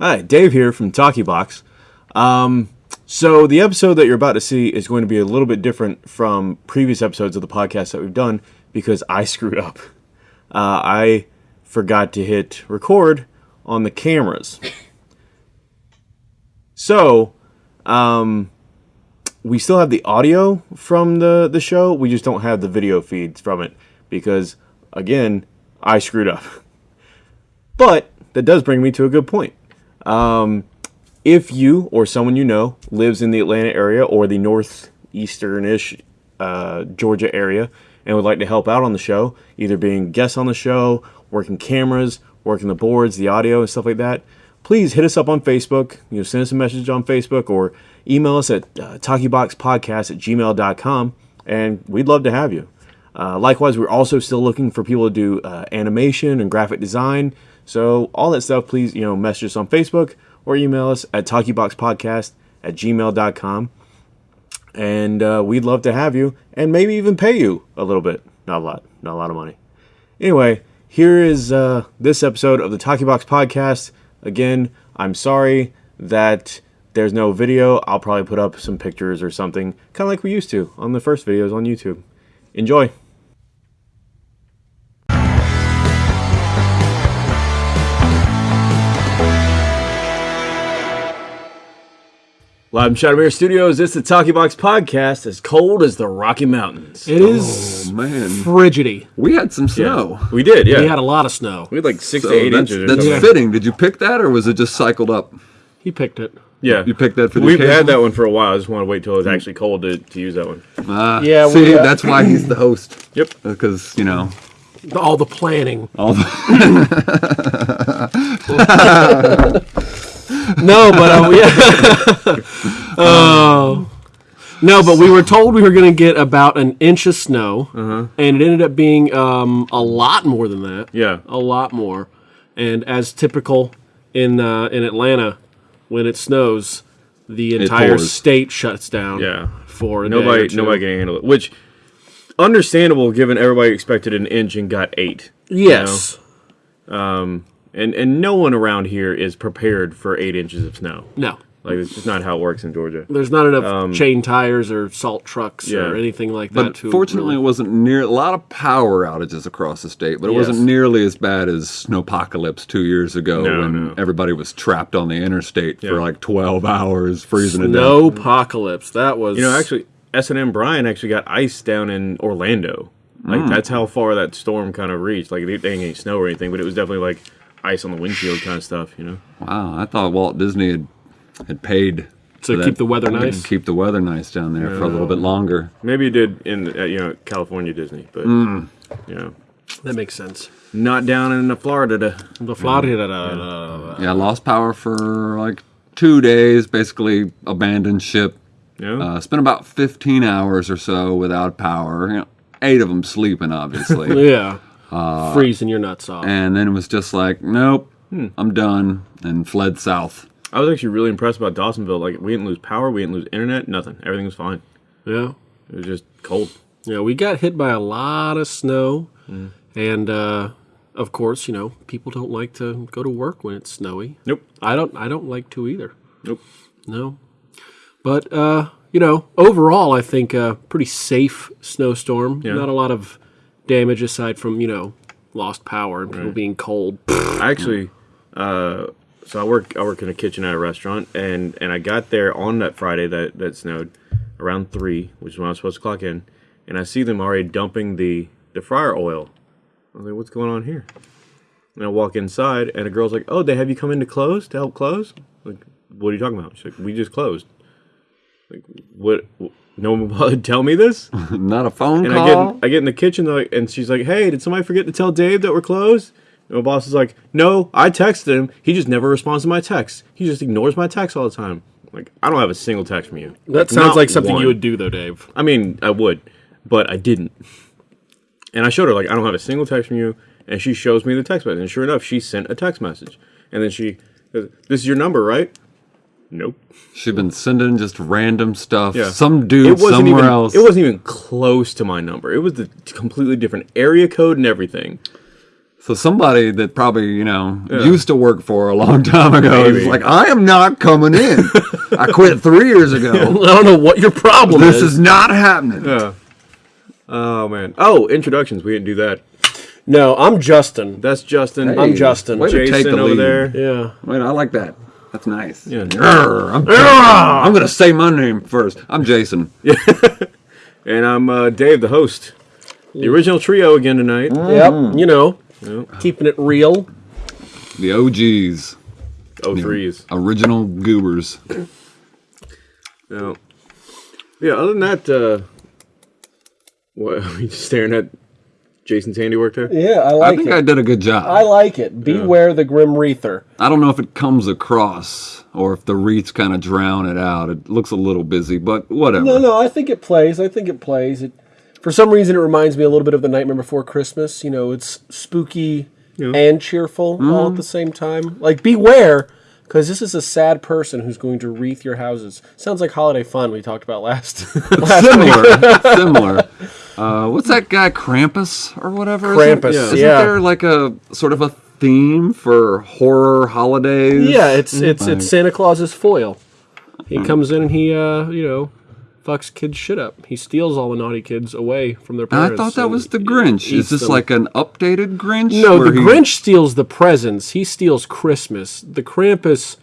Hi, Dave here from Talkie Box. Um, so the episode that you're about to see is going to be a little bit different from previous episodes of the podcast that we've done because I screwed up. Uh, I forgot to hit record on the cameras. So, um, we still have the audio from the the show. We just don't have the video feeds from it because, again, I screwed up. But that does bring me to a good point. Um, if you or someone you know lives in the Atlanta area or the northeastern-ish uh, Georgia area and would like to help out on the show, either being guests on the show, working cameras, working the boards, the audio, and stuff like that, please hit us up on Facebook. You know, send us a message on Facebook or email us at uh, talkieboxpodcast at gmail.com, and we'd love to have you. Uh, likewise, we're also still looking for people to do uh, animation and graphic design. So all that stuff, please, you know, message us on Facebook or email us at talkieboxpodcast at gmail.com. And uh, we'd love to have you and maybe even pay you a little bit. Not a lot, not a lot of money. Anyway, here is uh, this episode of the Talkie Box Podcast. Again, I'm sorry that there's no video. I'll probably put up some pictures or something, kind of like we used to on the first videos on YouTube. Enjoy. Live from Shadowmere Studios, it's the Talkie Box Podcast, as cold as the Rocky Mountains. It is Oh, man. frigidity. We had some snow. We did, yeah. We had a lot of snow. We had like six So to eight that's inches. or that's something. fitting. Did you pick that or was it just cycled up? He picked it. Yeah, You picked that for the We've occasion? had that one for a while. I just want to wait till it's actually cold to, to use that one. Ah, Yeah, we, See, uh, that's why he's the host. Yep. Because, you know, All the planning. all the, No, but uh, yeah. oh. No, but we were told we were going to get about an inch of snow, and it ended up being um, a lot more than that. Yeah. a lot more. And as typical in uh, in Atlanta, when it snows, the entire state shuts down. Yeah. for Nobody, nobody can handle it. Which, understandable given everybody expected an inch and got eight. you Yes. know? And and no one around here is prepared for eight inches of snow. No. Like it's just not how it works in Georgia. There's not enough chain tires or salt trucks yeah. or anything like that. but to fortunately, really- it wasn't near a lot of power outages across the state, but it wasn't nearly as bad as snowpocalypse two years ago No, when no. everybody was trapped on the interstate Yeah. for like 12 hours, freezing to death. no apocalypse. That was You know, actually, S and M Brian actually got ice down in Orlando. Like Mm. that's how far that storm kind of reached. Like they, they ain't snow or anything, but it was definitely like ice on the windshield kind of stuff. You know. Wow, I thought Walt Disney had had paid To for keep the weather nice? Keep the weather nice down there for a little bit longer. Maybe it did in uh, you know California Disney, but Mm. you know, that makes sense. not down in the Florida. To, The Florida. Yeah, lost power for like two days. Basically, abandoned ship. you know? Uh, spent about 15 hours or so without power. You know, eight of them sleeping, obviously. Yeah. Freezing your nuts off. and then it was just like, nope, I'm done, and fled south. I was actually really impressed about Dawsonville. Like we didn't lose power, we didn't lose internet, nothing. Everything was fine. yeah. It was just cold. Yeah, we got hit by a lot of snow. Mm. And uh, of course, you know, people don't like to go to work when it's snowy. Nope. I don't I don't like to either. Nope. No. But uh, you know, overall I think a pretty safe snowstorm. Yeah. Not a lot of damage aside from, you know, lost power and people being cold. I actually, uh, so I work I work in a kitchen at a restaurant, and and I got there on that Friday that that snowed around three, which is when I was supposed to clock in, and I see them already dumping the the fryer oil. I was like, what's going on here? And I walk inside, and a girl's like, oh, they have you come in to close to help close? Like, what are you talking about? She's like, we just closed. Like, what? No one bothered to tell me this. Not a phone And call. I get I get in the kitchen like, and she's like, "Hey, did somebody forget to tell Dave that we're closed?" And my boss is like, "No, I texted him. He just never responds to my texts. He just ignores my texts all the time. Like, I don't have a single text from you. That sounds like something one. you would do though, Dave. I mean, I would, but I didn't. And I showed her like, I don't have a single text from you. And she shows me the text message. And sure enough, she sent a text message. And then she, goes, "This is your number, right?" Nope. She'd been sending just random stuff. Yeah. Some dude somewhere even, else. It wasn't even close to my number. It was the completely different area code and everything. So somebody that probably you know used to work for a long time ago is like, I am not coming in. I quit three years ago. I don't know what your problem This is. is not happening. Yeah. Oh man. Oh, introductions. We didn't do that. No, I'm Justin. That's Justin. I'm Justin. Way to take Jason the over lead. there. Yeah. Wait, I like that. That's nice. Yeah. I'm, I'm gonna say my name first. I'm Jason. Yeah. And I'm uh, Dave, the host. The original trio again tonight. Yep. You know, keeping it real. The OGs, Oh, threes. original goobers. No. Yeah. Other than that, uh, what are we just staring at Jason's handiwork there? Yeah, I like. I think it. I did a good job. I like it. Beware the Grim Reaper. I don't know if it comes across or if the wreaths kind of drown it out. It looks a little busy, but whatever. No, no, I think it plays. I think it plays. It, for some reason, it reminds me a little bit of the Nightmare Before Christmas. You know, it's spooky and cheerful all at the mm-hmm. same time. Like, beware, because this is a sad person who's going to wreath your houses. Sounds like holiday fun we talked about last. last Similar, similar. Uh, what's that guy Krampus or whatever? Isn't- Krampus, Isn't yeah. there like a sort of a theme for horror holidays? yeah, it's it's it's Santa Claus's foil. He comes in and he, uh, you know, fucks kids' shit up. He steals all the naughty kids away from their parents. I thought that was the Grinch. Is this them. like an updated Grinch? No, the he- Grinch steals the presents. He steals Christmas. The Krampus,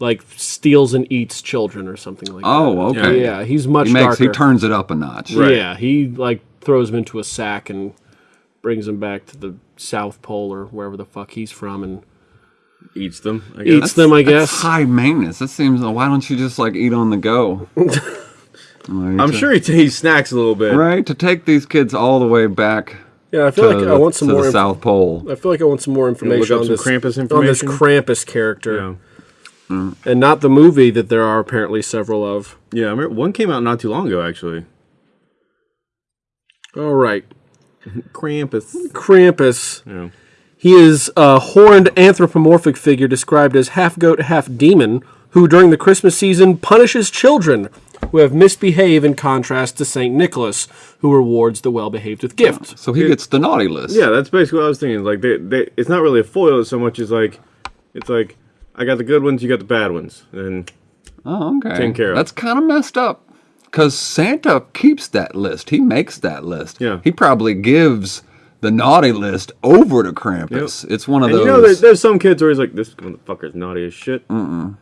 like, steals and eats children or something like Oh, that. Oh, okay. Yeah, he's much He makes he turns it up a notch. Yeah, he like throws them into a sack and brings them back to the South Pole or wherever the fuck he's from and Eats them. I guess. eats them. I That's guess. high maintenance. That seems. Why don't you just like eat on the go? I'm sure he, he snacks a little bit. Right to take these kids all the way back Yeah, I feel like I want some to more. the inf- South Pole. I feel like I want some more information up on some this Krampus on this? Krampus character, Yeah. Mm. and not the movie that there are apparently several of. Yeah. I remember one came out not too long ago, actually. All right, Krampus. Krampus. Yeah. He is a horned anthropomorphic figure described as half goat, half demon, who during the Christmas season punishes children who have misbehaved in contrast to St. Nicholas, who rewards the well behaved with gifts. So he gets the naughty list. Yeah, that's basically what I was thinking. Like they, they, it's not really a foil so much as like, it's like I got the good ones, you got the bad ones, and Oh, okay. Take care of. That's kind of messed up. Because Santa keeps that list. He makes that list. Yeah. He probably gives the naughty list over to Krampus. It's one of and those. you know, there's, there's some kids where he's like, this motherfucker's naughty as shit. Mm-mm.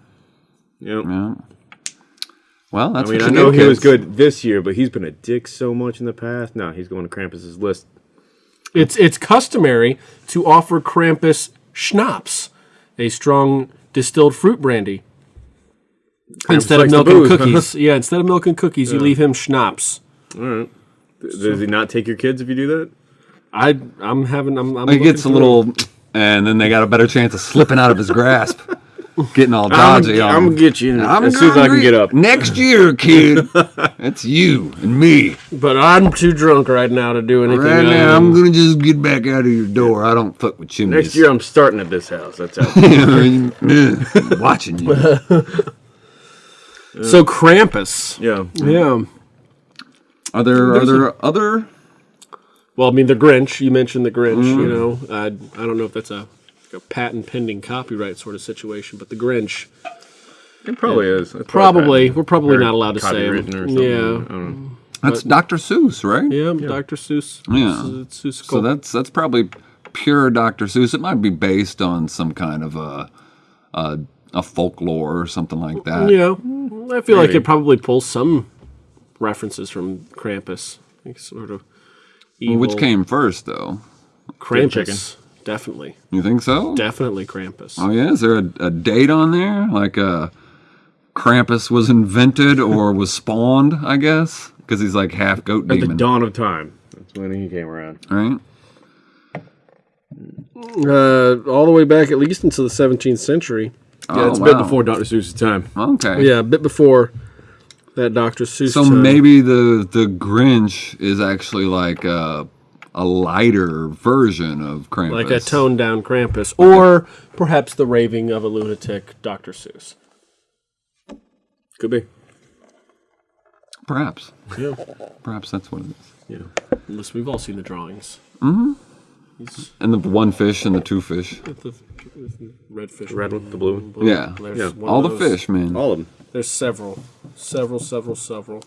Yep. Yeah. Well, that's I mean, what I know do, he was good this year, but he's been a dick so much in the past. No, he's going to Krampus's list. It's, it's customary to offer Krampus schnapps, a strong distilled fruit brandy. Instead of likes the milk and cookies. yeah, instead of milk and cookies, you leave him schnapps. Th- Does he not take your kids if you do that? I, I'm having. I'm. I'm He gets a through. little, and then they got a better chance of slipping out of his grasp, getting all dodgy. I'm dodgy gonna, on I'm gonna get you I'm as soon as I can get up. Next year, kid. That's you and me. But I'm too drunk right now to do anything. Right now, I'm gonna just get back out of your door. I don't fuck with chimneys. Next year, I'm starting at this house. That's how. I'm watching you. So Krampus. yeah. Yeah. Are there are there other? Well, I mean, the Grinch. You mentioned the Grinch. Mm-hmm. You know, I, I don't know if that's a, a patent pending copyright sort of situation, but the Grinch. It probably is. It's Probably, patent- we're probably or not allowed to say It. them. or something. I Yeah, don't know. That's Dr. Seuss, right? yeah, Dr. Seuss. Yeah. It's Seuss. So that's that's probably pure Dr. Seuss. It might be based on some kind of a a, a folklore or something like that. yeah, I feel like it probably pulls some references from Krampus, like sort of. Evil Which came first, though? Krampus? Definitely, You think so? definitely Krampus. Oh yeah, is there a, a date on there? Like uh, Krampus was invented or was spawned? I guess because he's like half goat At the dawn of time. That's when he came around. right? Uh, all the way back at least into the 17th century. Yeah, Oh, it's a bit wow. before Dr. Seuss's time. Okay. Yeah, a bit before that Dr. Seuss. So time. maybe the the Grinch is actually like a a lighter version of Krampus, like a toned down Krampus, or perhaps the raving of a lunatic Dr. Seuss. Could be. Perhaps, Yeah, perhaps that's what it is. yeah. Listen, we've all seen the drawings. Mm-hmm. And the one fish and the two fish. Red fish. Red one, the blue one. Yeah. There's Yeah. one All the fish, man. All of them. There's several, several, several, several.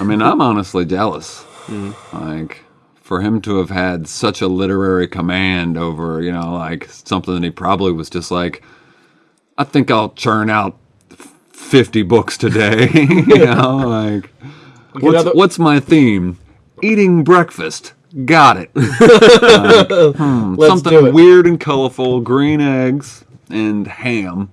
I mean, I'm honestly jealous. Like, for him to have had such a literary command over, you know, like something that he probably was just like, I think I'll churn out 50 books today. you know, like, what's, other- what's my theme? Eating breakfast. Got it. Like, hmm, Let's do something it. weird and colorful, green eggs and ham.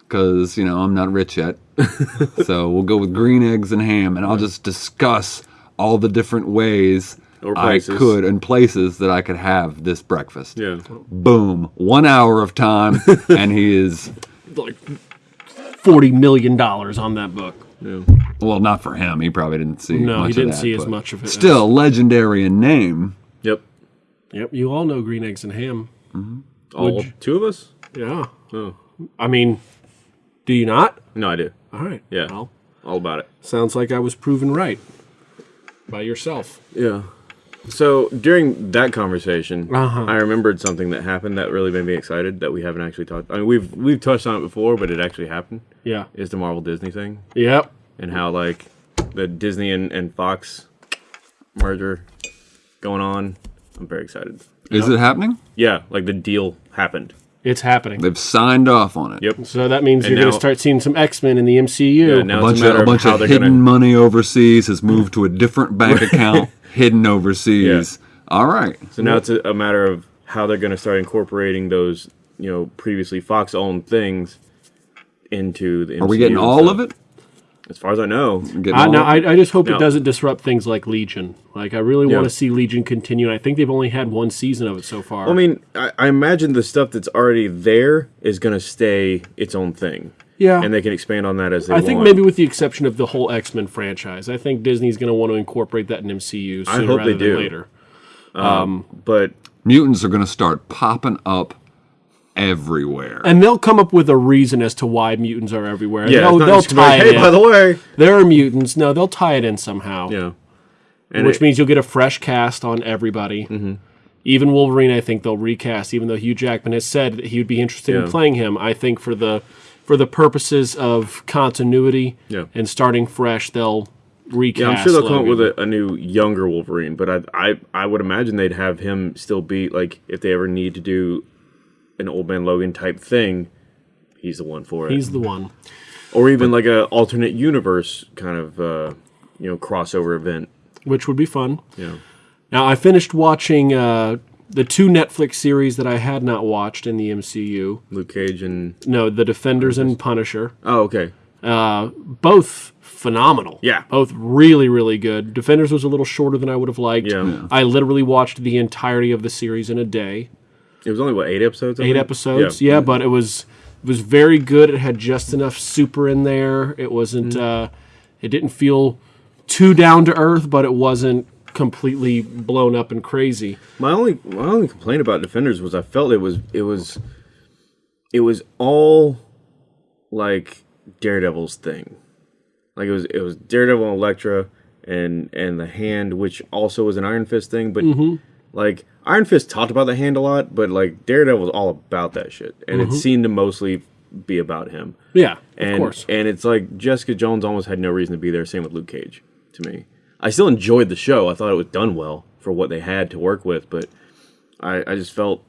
Because, you know, I'm not rich yet. so we'll go with green eggs and ham, and I'll just discuss all the different ways Or I could and places that I could have this breakfast. Yeah. Boom. One hour of time, and he is, Like forty million dollars on that book. Well, not for him. He probably didn't see No, much he didn't of that, see as much of it as- Still, legendary in name. Yep. Yep, you all know green eggs and ham. Mm-hmm. All you- two of us? Yeah. Oh. I mean, do you not? No, I do. All right. Yeah. Well, All about it. sounds like I was proven right by yourself. Yeah. So during that conversation, Uh-huh. I remembered something that happened that really made me excited that we haven't actually talked. I mean, we've we've touched on it before, but it actually happened. Yeah. Is the Marvel Disney thing Yep. and how like the Disney and, and Fox merger going on. I'm very excited. Is it happening? Yeah, like the deal happened. It's happening. They've signed off on it. Yep. So that means And you're going to start seeing some X Men in the MCU. Yeah, A now bunch it's a of, a bunch how of they're hidden gonna. money overseas has moved to a different bank account, hidden overseas. All right. So now it's a, a matter of how they're going to start incorporating those, you know, previously Fox-owned things into the. Are we getting all of it? As far as I know. Getting I, no, I. I just hope No. it doesn't disrupt things like Legion. Like, I really Yeah. want to see Legion continue. And I think they've only had one season of it so far. I mean, I, I imagine the stuff that's already there is going to stay its own thing. Yeah. And they can expand on that as they I want. think maybe with the exception of the whole X Men franchise, I think Disney's going to want to incorporate that in MCU sooner I hope rather they than do. later. But Mutants are going to start popping up everywhere. And they'll come up with a reason as to why mutants are everywhere. yeah, they'll, they'll just gonna be tie like, it hey, in. by the way. there are mutants. No, they'll tie it in somehow. Yeah. And which it- means you'll get a fresh cast on everybody. Mm-hmm. Even Wolverine, I think they'll recast. Even though Hugh Jackman has said that he would be interested in playing him, I think for the for the purposes of continuity Yeah. and starting fresh, they'll recast. Yeah, I'm sure they'll come up with a, a new younger Wolverine, but I, I I would imagine they'd have him still be like if they ever need to do an old man Logan type thing, he's the one for it. He's the one. or even like a alternate universe kind of uh, you know crossover event. which would be fun. Yeah. Now, I finished watching uh, the two Netflix series that I had not watched in the MCU. Luke Cage and No, The Defenders and Punisher. oh okay Uh, both phenomenal. Yeah. Both really, really good. Defenders was a little shorter than I would have liked. Yeah. Yeah. I literally watched the entirety of the series in a day. it was only what eight episodes I Eight think? episodes. Yeah. but it was it was very good. It had just enough super in there. It wasn't Mm-hmm. uh it didn't feel too down to earth, but it wasn't completely blown up and crazy. My only my only complaint about Defenders was I felt it was it was it was all like Daredevil's thing. Like it was it was Daredevil and Elektra and and the hand which also was an Iron Fist thing, but mm-hmm. like Iron Fist talked about the hand a lot, but like Daredevil was all about that shit. And it mm-hmm. seemed to mostly be about him. Yeah, And of course. and it's like Jessica Jones almost had no reason to be there, same with Luke Cage to me. I still enjoyed the show. I thought it was done well for what they had to work with, but I, I just felt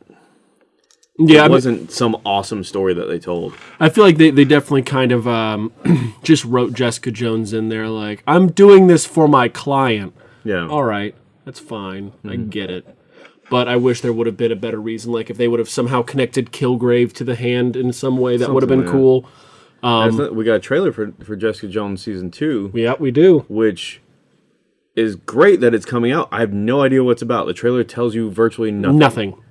yeah, it wasn't some awesome story that they told. I feel like they, they definitely kind of um, just wrote Jessica Jones in there like, I'm doing this for my client. Yeah. All right, that's fine. I Mm-hmm. get it. But I wish there would have been a better reason. Like if they would have somehow connected Kilgrave to the hand in some way, that would have been Something, cool. That's not- we got a trailer for, for Jessica Jones season two, Yeah, we do. which is great that it's coming out. I have no idea what's about. The trailer tells you virtually nothing. Nothing.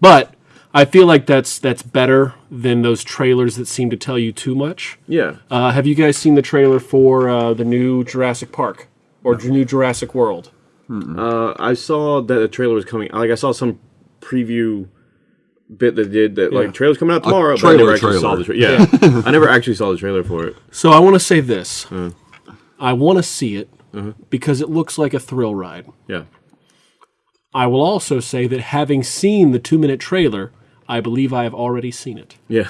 But I feel like that's that's better than those trailers that seem to tell you too much. Yeah. Uh, have you guys seen the trailer for uh, the new Jurassic Park or the new Jurassic World? Uh, I saw that the trailer was coming. Like I saw some preview bit that did that. Yeah. Like trailer's coming out tomorrow. but I trailer never actually saw the trailer. Yeah, I never actually saw the trailer for it. So I want to say this. I want to see it because it looks like a thrill ride. Yeah, I will also say that having seen the two minute trailer, I believe I have already seen it. Yeah.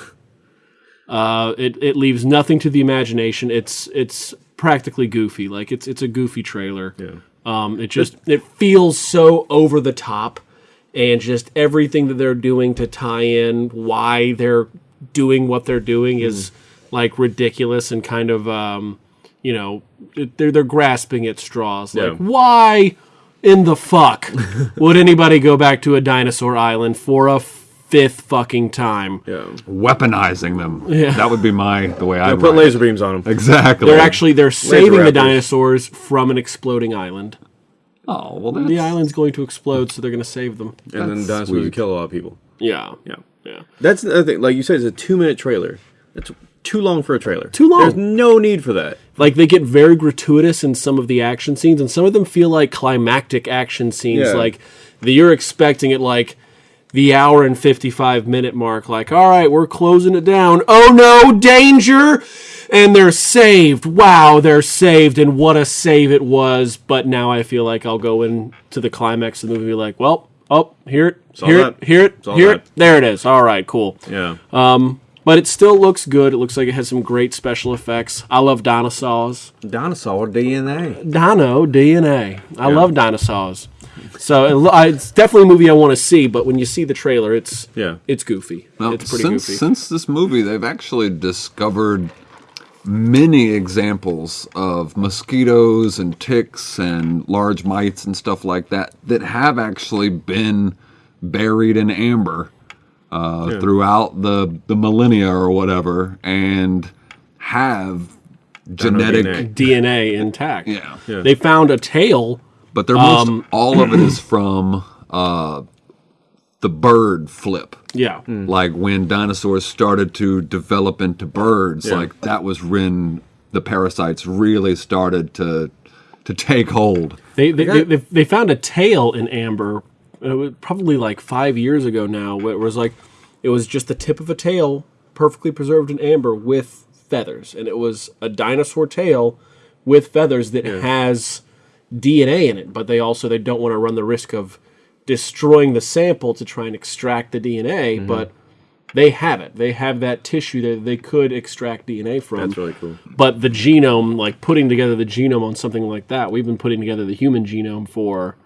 Uh, it it leaves nothing to the imagination. It's it's practically goofy. Like it's it's a goofy trailer. Yeah. Um, it just it feels so over the top, and just everything that they're doing to tie in why they're doing what they're doing is like ridiculous and kind of um, you know they're they're grasping at straws. Like Yeah. why in the fuck would anybody go back to a dinosaur island for a fifth fucking time? Yeah. Weaponizing them. Yeah. That would be my the way I Put laser beams on them. Exactly. They're actually they're saving the dinosaurs from an exploding island. Oh well, that's, The island's going to explode, so they're going to save them. And then That's dinosaurs sweet. kill a lot of people. Yeah, Yeah. yeah. That's the other thing. Like you said, it's a two minute trailer. It's too long for a trailer. Too long. There's no need for that. Like they get very gratuitous in some of the action scenes, and some of them feel like climactic action scenes. Yeah. Like that you're expecting it like the hour and 55 minute mark. Like, all right, we're closing it down. Oh no, danger! And they're saved. Wow, they're saved, and what a save it was. But now I feel like I'll go into the climax of the movie like, well, oh, here it, all here it, here it, here it. There it is. All right, cool. Yeah. Um, But it still looks good. It looks like it has some great special effects. I love dinosaurs. Dinosaur DNA. Dino DNA. I love dinosaurs. So it, it's definitely a movie I want to see. But when you see the trailer, it's Yeah. it's goofy. Now, it's pretty since, goofy. Since this movie, they've actually discovered many examples of mosquitoes and ticks and large mites and stuff like that that have actually been buried in amber uh, throughout the, the millennia or whatever and have genetic. DNA. DNA intact. Yeah. Yeah. They found a tail. But they're most Um, all of it is from uh, the bird flip. Yeah. like when dinosaurs started to develop into birds Yeah. like that was when the parasites really started to to take hold They they, they, they they found a tail in amber. It was probably like five years ago now. Where it was like it was just the tip of a tail, perfectly preserved in amber with feathers, and it was a dinosaur tail with feathers that has DNA in it. But they also they don't want to run the risk of destroying the sample to try and extract the DNA. Mm-hmm. But they have it. They have that tissue that they could extract DNA from. That's really cool. But the genome, like putting together the genome on something like that, we've been putting together the human genome for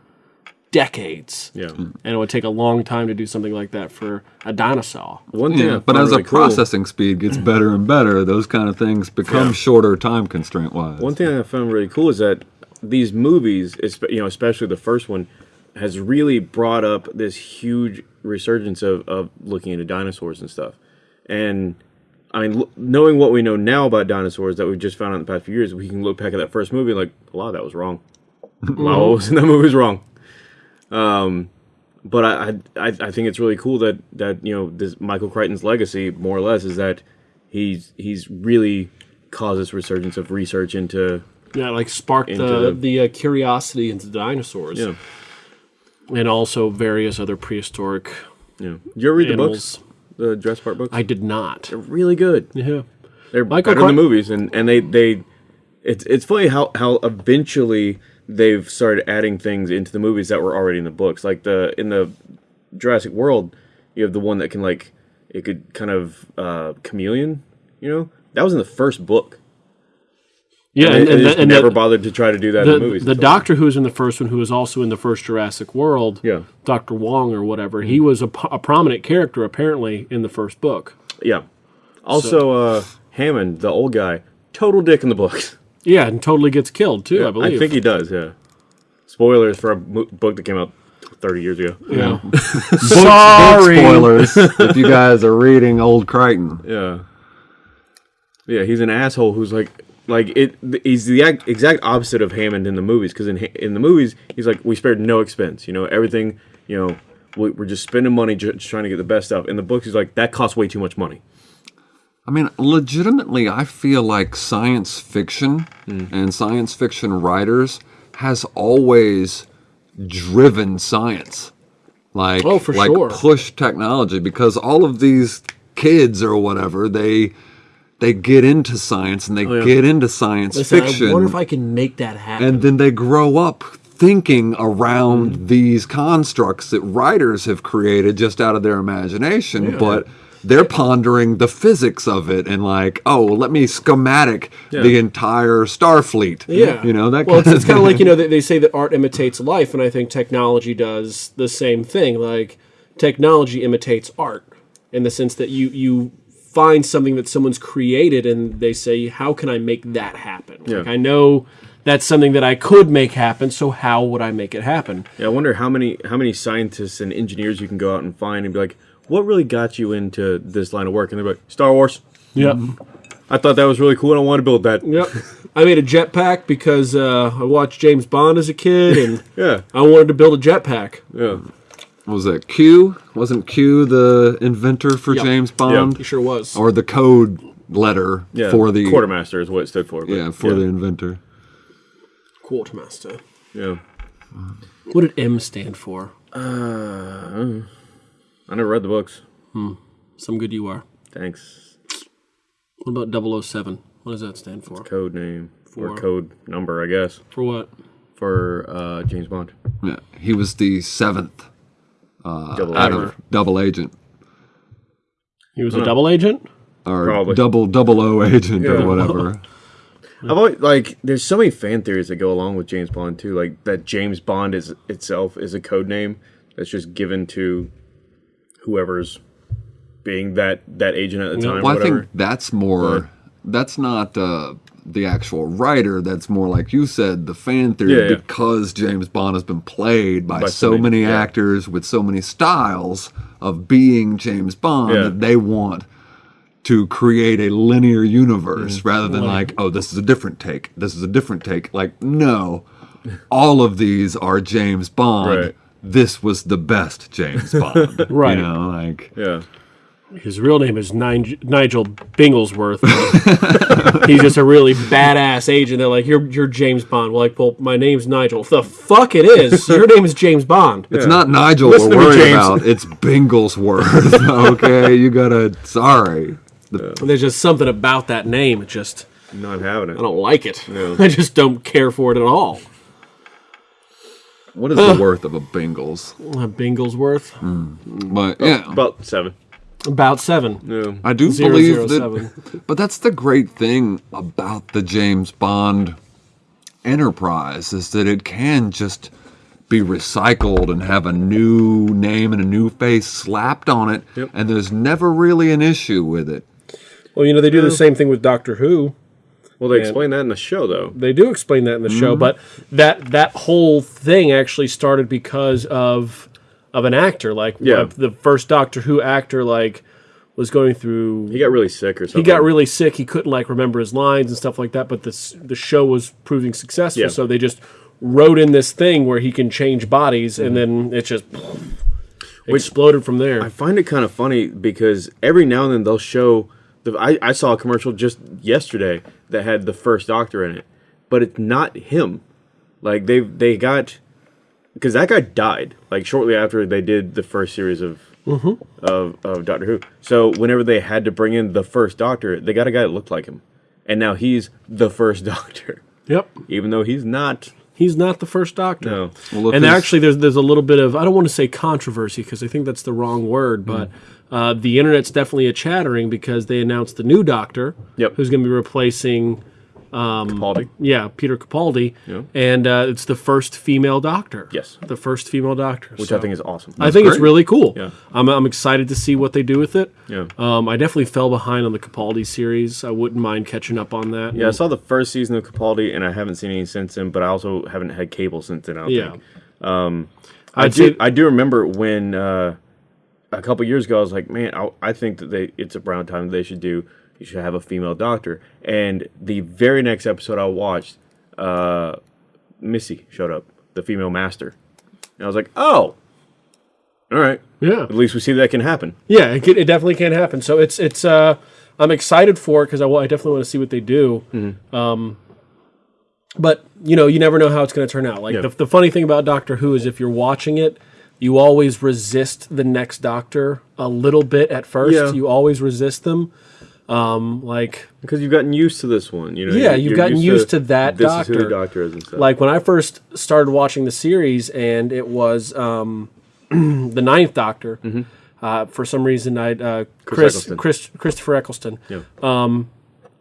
decades. Yeah. Hmm. And it would take a long time to do something like that for a dinosaur. One thing, yeah but as really the cool- processing speed gets better and better those kind of things become Yeah. shorter time constraint wise One thing I found really cool is that these movies, you know, especially the first one, has really brought up this huge resurgence of, of looking into dinosaurs and stuff. And I mean, knowing what we know now about dinosaurs that we've just found out in the past few years, we can look back at that first movie like a lot of that was wrong. a lot of what was in that movie was wrong. Um, but I, I I think it's really cool that that you know this Michael Crichton's legacy more or less is that he's he's really caused this resurgence of research into Yeah, like sparked Into the, the- uh, curiosity into dinosaurs. yeah And also various other prehistoric yeah. Did you ever read animals. the books, the Jurassic Park books? I did not. They're really good. Yeah. They're Michael better the movies, and and they they it's it's funny how how eventually they've started adding things into the movies that were already in the books. Like the in the Jurassic World, you have the one that can like it could kind of uh, chameleon. You know, that was in the first book. Yeah, and, and, they, and, and never the, bothered to try to do that the, in the movies. the doctor who was in the first one, who was also in the first Jurassic World, Yeah. Dr. Wong or whatever, he was a, a prominent character apparently in the first book. Yeah. Also, uh, Hammond, the old guy, total dick in the books. Yeah, and totally gets killed too, I I believe. I think he does. Yeah. Spoilers for a mo- book that came out thirty years ago. yeah. Book Sorry. spoilers if you guys are reading old crichton Yeah. Yeah, he's an asshole who's like, like it. He's the exact opposite of Hammond in the movies. Because in in the movies, he's like, we spared no expense. You know, everything. You know, we, we're just spending money just trying to get the best stuff. In the books, he's like, that costs way too much money. I mean, legitimately, I feel like science fiction hmm. and science fiction writers has always driven science. Like, Oh, for like sure. push technology because all of these kids or whatever, they they get into science and they oh, yeah. get into science Listen, fiction I wonder if I can make that happen. and then they grow up thinking around hmm. these constructs that writers have created just out of their imagination, but they're pondering the physics of it and like, oh, let me schematic the entire Starfleet. Yeah, you know that. Well, it's, kind it's kind of like you know they, they say that art imitates life, and I think technology does the same thing. Like technology imitates art in the sense that you you find something that someone's created, and they say, "How can I make that happen?" Like I know that's something that I could make happen, so how would I make it happen? Yeah, I wonder how many how many scientists and engineers you can go out and find and be like, what really got you into this line of work? And they're like, Star Wars. Yep. Mm-hmm. I thought that was really cool and I want to build that. Yep. I made a jetpack because uh, I watched James Bond as a kid, and Yeah, I wanted to build a jetpack. yeah. What was that Q? Wasn't Q the inventor for Yep. James Bond, He sure was. or the code letter Yeah, for the quartermaster is what it stood for. but Yeah, for the inventor. Quartermaster. yeah. Uh-huh. What did M stand for? Uh, I never read the books. Hmm. Some good you are. Thanks. What about 007? What does that stand for? Code name For- or code number, I guess, For what? for uh, James Bond. Yeah, he was the seventh Double out A. of double agent He was a double agent? or Probably. double double O agent Yeah. or whatever. I've always like. There's so many fan theories that go along with James Bond too. Like that James Bond is itself is a code name that's just given to whoever's being that that agent at the time. well, I think that's more. But- that's not uh, the actual writer. That's more like you said, the fan theory, Yeah, yeah. because James Bond has been played by, By so many- many yeah. actors with so many styles of being James Bond that they want to create a linear universe Mm. rather than like, oh, this is a different take. This is a different take. Like, no, all of these are James Bond. Right. This was the best James Bond. Right. You know, like yeah. His real name is Nige- Nigel Binglesworth. He's just a really badass agent. They're like, you're, you're James Bond. We're like, well, my name's Nigel. The fuck it is. Your name is James Bond. It's not Nigel Listen to we're worried James. about. It's Binglesworth. okay, you gotta. Sorry. The- There's just something about that name. It just, Not having it. I don't like it. No. I just don't care for it at all. What is the worth of a Bingles? Uh, Binglesworth, But yeah, About seven. about seven. No. I do Zero, believe zero, that. seven. But that's the great thing about the James Bond enterprise is that it can just be recycled and have a new name and a new face slapped on it, Yep. and there's never really an issue with it. Well, you know, they do the same thing with Doctor Who. Well, they explain that in the show though. They do explain that in the Mm-hmm. show, but that that whole thing actually started because of of an actor. Like Yeah. uh, the first Doctor Who actor, like was going through. He got really sick or something. he got really sick. He couldn't like remember his lines and stuff like that. But this the show was proving successful, Yeah. so they just wrote in this thing where he can change bodies, and Mm-hmm. then it just exploded from there. I find it kind of funny because every now and then they'll show. The, I, I saw a commercial just yesterday that had the first Doctor in it, but it's not him. Like they they got because that guy died like shortly after they did the first series of mm-hmm. of of Doctor Who. So whenever they had to bring in the first Doctor, they got a guy that looked like him, and now he's the first Doctor, yep, even though he's not. he's not the first Doctor. No, Well, if and actually there's there's a little bit of I don't want to say controversy because I think that's the wrong word, but mm. Uh, the internet's definitely a chattering because they announced the new Doctor, Yep. who's going to be replacing Capaldi. yeah Peter Capaldi, Yeah. and uh, it's the first female Doctor. Yes. the first female Doctor, which I think is awesome. I think it's really cool. Yeah. I'm, I'm excited to see what they do with it. Yeah. Um, I definitely fell behind on the Capaldi series. I wouldn't mind catching up on that. Yeah, I saw the first season of Capaldi, and I haven't seen any since then. But I also haven't had cable since then. I don't Yeah. think. Um, I I'd do. I do remember when uh, a couple years ago, I was like, "Man, I, I think that they it's around time they should do. You should have a female doctor." And the very next episode I watched, uh, Missy showed up, the female master, and I was like, "Oh, all right. Yeah. At least we see that can happen." Yeah, it, can, it definitely can happen. So it's it's uh, I'm excited for it because I, I definitely want to see what they do. Um, but you know, you never know how it's going to turn out. Like Yeah. the, the funny thing about Doctor Who is if you're watching it, you always resist the next Doctor a little bit at first. Yeah. You always resist them. Um, like Because you've gotten used to this one, you know. Yeah, you've gotten used to that This is who the doctor. doctor is and stuff. like when I first started watching the series, and it was um, the Ninth Doctor. Uh, for some reason, I uh, Chris, Eccleston. Chris Christopher Eccleston. Yeah.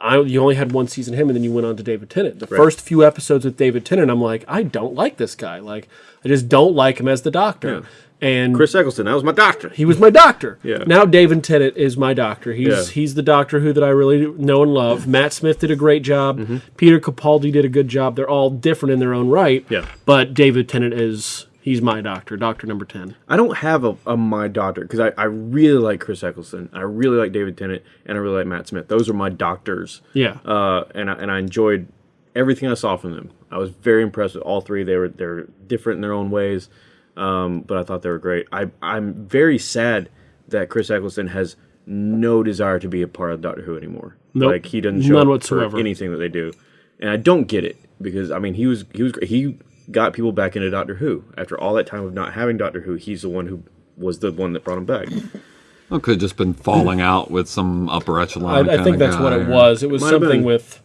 I you only had one season him, and then you went on to David Tennant. The first few episodes with David Tennant, I'm like, I don't like this guy. Like, I just don't like him as the Doctor. Yeah. And Chris Eccleston, that was my doctor. he was my doctor. Yeah. Now David Tennant is my doctor. He's Yeah. he's the Doctor Who that I really know and love. Matt Smith did a great job. Mm-hmm. Peter Capaldi did a good job. They're all different in their own right. Yeah. But David Tennant is he's my doctor, Doctor Number Ten. I don't have a, a my doctor because I, I really like Chris Eccleston. I really like David Tennant, and I really like Matt Smith. Those are my doctors. Yeah. Uh, and I, and I enjoyed everything I saw from them. I was very impressed with all three. They were they're different in their own ways, um, but I thought they were great. I I'm very sad that Chris Eccleston has no desire to be a part of Doctor Who anymore. Nope. Like he doesn't show None up whatsoever. for anything that they do, and I don't get it because I mean he was he was great. he got people back into Doctor Who after all that time of not having Doctor Who. He's the one who was the one that brought him back. It could have just been falling out with some upper I, echelon. I think kinda that's what guy it was. It was Might something been. with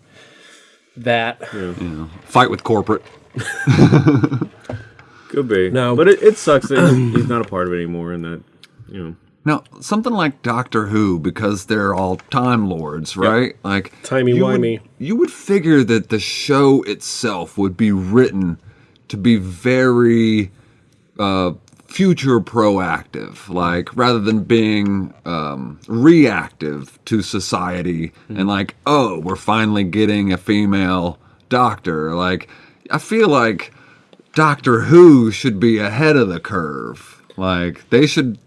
that. you know, fight with corporate. Could be No. but it, it sucks that he's not a part of it anymore, and that you know. Now, something like Doctor Who, because they're all Time Lords, right? Like Timey you would- wimey. you would figure that the show itself would be written to be very uh, future proactive, like rather than being um, reactive to society and like, oh, we're finally getting a female doctor. Like, I feel like Doctor Who should be ahead of the curve. Like, they should.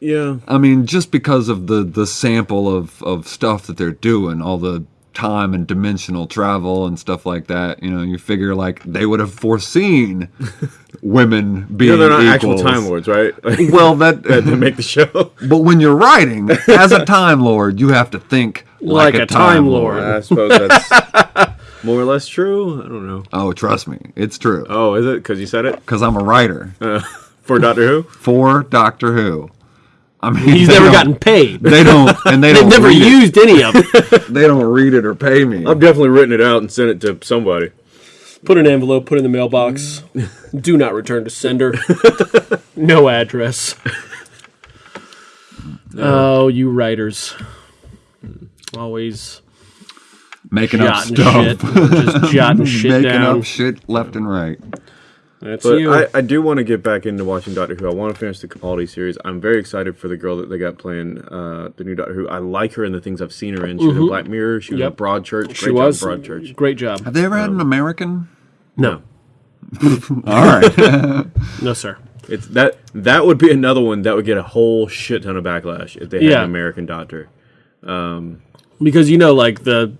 Yeah, I mean, just because of the the sample of of stuff that they're doing, all the time and dimensional travel and stuff like that, you know, you figure like they would have foreseen women being you know, they're not actual. Time Lords, right? Like, Well, that that to make the show. but when you're writing as a time lord, you have to think like, Like a, a time, Time lord. Lord. I suppose that's more or less true. I don't know. Oh, trust me, it's true Oh, is it? Because you said it because I'm a writer uh, for Doctor Who. for Doctor Who. I mean, He's never gotten paid. They don't, and they don't never read it. used any of it. They don't read it or pay me. I've definitely written it out and sent it to somebody. Put an envelope, put it in the mailbox. Do not return to sender. no address. Oh, you writers. Always Making up stuff. shit. Just jotting shit down. making down. up shit left and right. That's But you. I, I do want to get back into watching Doctor Who. I want to finish the Capaldi series. I'm very excited for the girl that they got playing uh, the new Doctor Who. I like her in the things I've seen her in. She was in mm-hmm. Black Mirror. She was in Yep. Broadchurch. Great she job, was. Broadchurch. Great job. Have they ever had an um, American? No. All right. No, sir. It's that that would be another one that would get a whole shit ton of backlash if they had Yeah. an American Doctor. Um, because you know, like the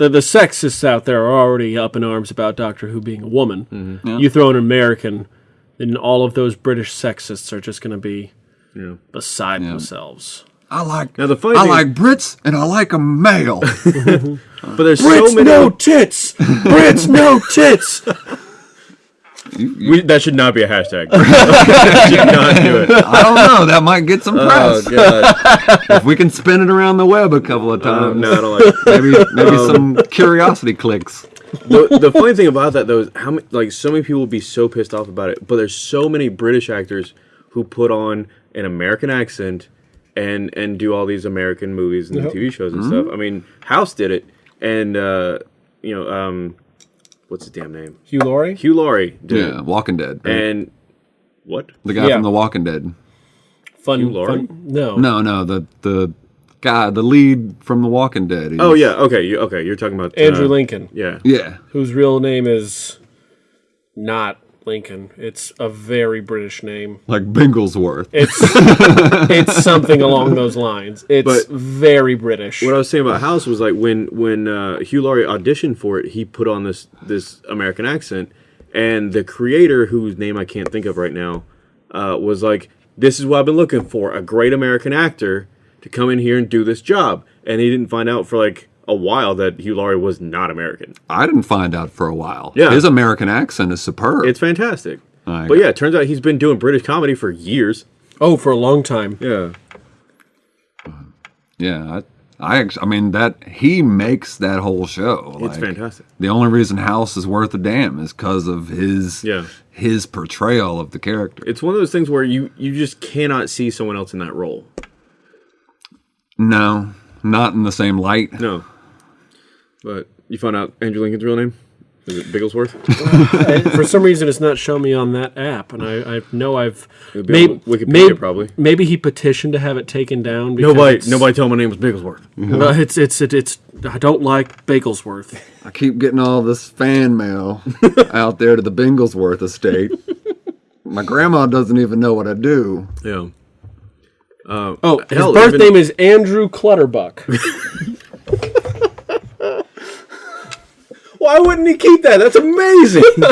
the the sexists out there are already up in arms about Doctor Who being a woman. Mm-hmm. You throw an American, then all of those British sexists are just going to be Yeah. beside themselves. I like. Now, the funny I thing- like Brits and I like a male. But there's Brits so many. no tits. Brits no tits. We, that should not be a hashtag. should not do it. I don't know. That might get some Oh press god. if we can spin it around the web a couple of Uh, times. no, I don't like. It. Maybe maybe some curiosity clicks. the, the funny thing about that though is how many like so many people would be so pissed off about it, but there's so many British actors who put on an American accent and and do all these American movies and Yep. TV shows and stuff. I mean, House did it, and uh, you know, um, what's his damn name? Hugh Laurie. Hugh Laurie did Yeah, Walking Dead. right? and what? the guy Yeah. from The Walking Dead. Fun, Hugh Laurie? fun. No. No, no, the the guy, the lead from The Walking Dead. Oh yeah, okay, you, okay, you're talking about Andrew uh, Lincoln, Yeah, yeah. whose real name is not Lincoln. It's a very British name. Like Binglesworth. It's it's something along those lines. It's But- very British. what I was saying about House was like when when uh, Hugh Laurie auditioned for it, he put on this this American accent, and the creator, whose name I can't think of right now, uh, was like, "This is what I've been looking for: a great American actor to come in here and do this job." And he didn't find out for like a while that Hugh Laurie was not American. I didn't find out for a while. Yeah. His American accent is superb. It's fantastic. Like- but yeah, it turns out he's been doing British comedy for years. oh, for a long time. Yeah. Uh, yeah, I act- I mean that he makes that whole show. It's like, fantastic. The only reason House is worth a damn is because of his Yeah. his portrayal of the character. It's one of those things where you you just cannot see someone else in that role. No, not in the same light. No. But you found out Andrew Lincoln's real name? Is it Bigglesworth? For some reason, it's not showing me on that app, and I, I know I've It'd be maybe on Wikipedia, maybe, probably. Maybe he petitioned to have it taken down. Because Nobody nobody told my name was Bigglesworth. Well, it's it's it, it's I don't like Bigglesworth. I keep getting all this fan mail out there to the Bigglesworth estate. My grandma doesn't even know what I do. Yeah. Uh, Oh, his hell, birth even- name is Andrew Clutterbuck. Why wouldn't he keep that? That's amazing.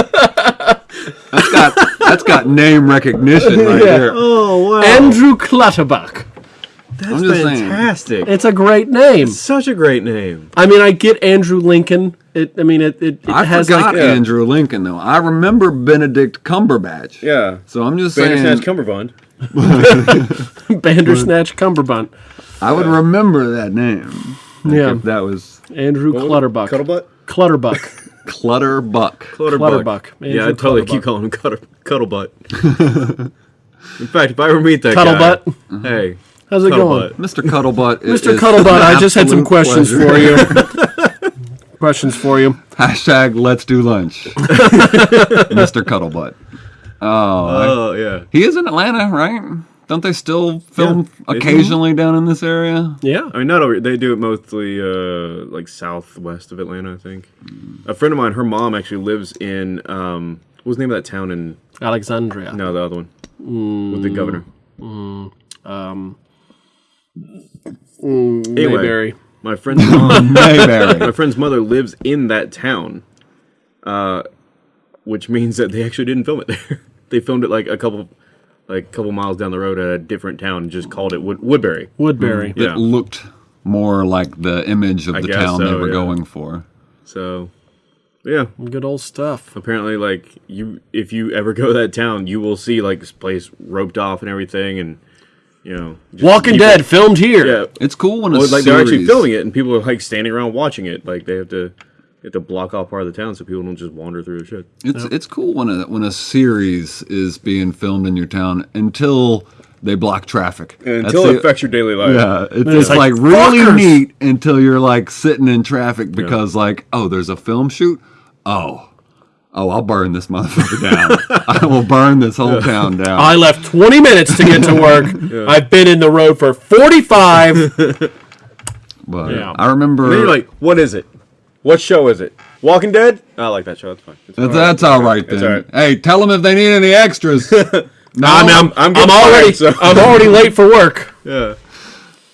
That's got that's got name recognition right there. oh wow. Andrew Clutterbuck. That's I'm saying. fantastic. It's a great name. Such a great name. I mean, I get Andrew Lincoln. It, I mean, it, it, it I has forgot like yeah. Andrew Lincoln though. I remember Benedict Cumberbatch. Yeah. So I'm just saying Bandersnatch Cumberbund. Bandersnatch Cumberbund. I would remember that name. Like, Yeah. If that was Andrew Clutterbuck. Cuddlebutt? Clutterbuck. Clutterbuck. Clutterbuck. Clutterbuck. Yeah, I'd totally Clutterbuck. keep calling him Cuddle, Cuddlebutt. In fact, if I ever meet that Cuddlebutt. guy, hey, How's it Cuddlebutt. going? Mr. Cuddlebutt. is- Mr. is Cuddlebutt, I just had some questions pleasure. for you. questions for you. Hashtag let's do lunch. Mr. Cuddlebutt. Oh, oh yeah. He is in Atlanta, right? Don't they still film Yeah, they do. occasionally down in this area? Yeah. I mean, not over. They do it mostly uh, like southwest of Atlanta, I think. A friend of mine, her mom actually lives in um, what was the name of that town in? Alexandria. No, the other one with the governor. Anyway, Mayberry. my friend's mom, Mayberry. my friend's mother lives in that town, uh, which means that they actually didn't film it there. they filmed it like a couple, like a couple miles down the road at a different town, and just called it Wood- Woodbury. Woodbury. Yeah. It looked more like the image of I the guess town they so, were yeah. going for. So, yeah. Good old stuff. apparently like you if you ever go to that town you will see like this place roped off and everything and you know just Walking people- Dead filmed here. yeah It's cool when a well, like they're actually filming it and people are like standing around watching it like they have to they have to block off part of the town so people don't just wander through the shit It's it's cool when a when a series is being filmed in your town until they block traffic. until That's it affects your daily life Yeah, it's, it's it's like, like, really neat until you're like sitting in traffic because like, oh, there's a film shoot. Oh, oh, I'll burn this motherfucker down. I will burn this whole town down. I left 20 minutes to get to work. I've been in the road for 45. but Yeah. I remember and then you're like what is it what show is it Walking Dead oh, I like that show that's fine It's that's, fine. that's all right then. all right. Hey, tell them if they need any extras. no, I mean, I'm, I'm I'm, getting already, fired, so- I'm already late for work. yeah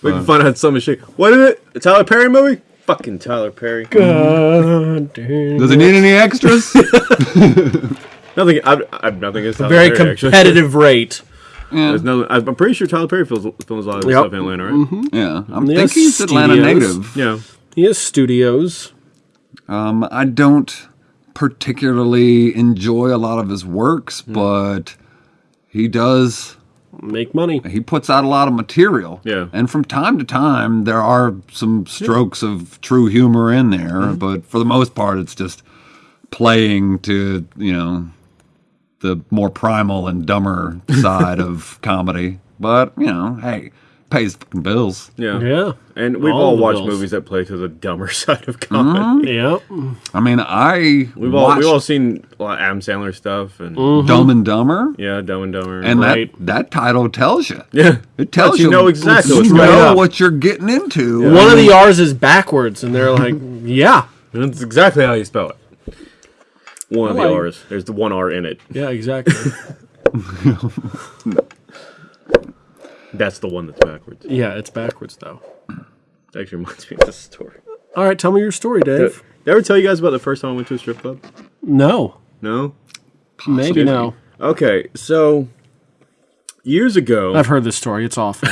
we can uh. find out some shit what is it a Tyler Perry movie fucking Tyler Perry God damn. Mm-hmm. does he need any extras? nothing I've, I've nothing against Tyler Very Perry, actually. competitive rate. yeah, There's no, I'm pretty sure Tyler Perry films, films a lot of his Yep. stuff in Atlanta, right? Mm-hmm. yeah. I He think has he's Atlanta studios. native. Yeah. He has studios. Um, I don't particularly enjoy a lot of his works, Hmm. but he does. Make money. He puts out a lot of material. Yeah. And from time to time, there are some strokes of true humor in there, Mm-hmm. but for the most part, it's just playing to, you know, the more primal and dumber side of comedy. But, you know, hey, pays fucking bills. Yeah. Yeah. And we've All all, watched bills. movies that play to the dumber side of comedy. Mm-hmm. Yeah. I mean, I We've all we've all seen a lot of Adam Sandler stuff and mm-hmm. Dumb and Dumber. yeah, Dumb and Dumber. And Right. that, that title tells you. yeah, It tells you you know exactly you what's know going what you're getting into. One of the R's is backwards, and they're like, yeah. that's exactly how you spell it. One of the R's. There's the one R in it. Yeah, exactly. That's the one that's backwards. yeah, it's backwards, though. It actually reminds me of this story. All right, tell me your story, Dave. did I ever tell you guys about the first time I went to a strip club? No. No. Maybe no. Okay, so years ago, I've heard this story. It's awful.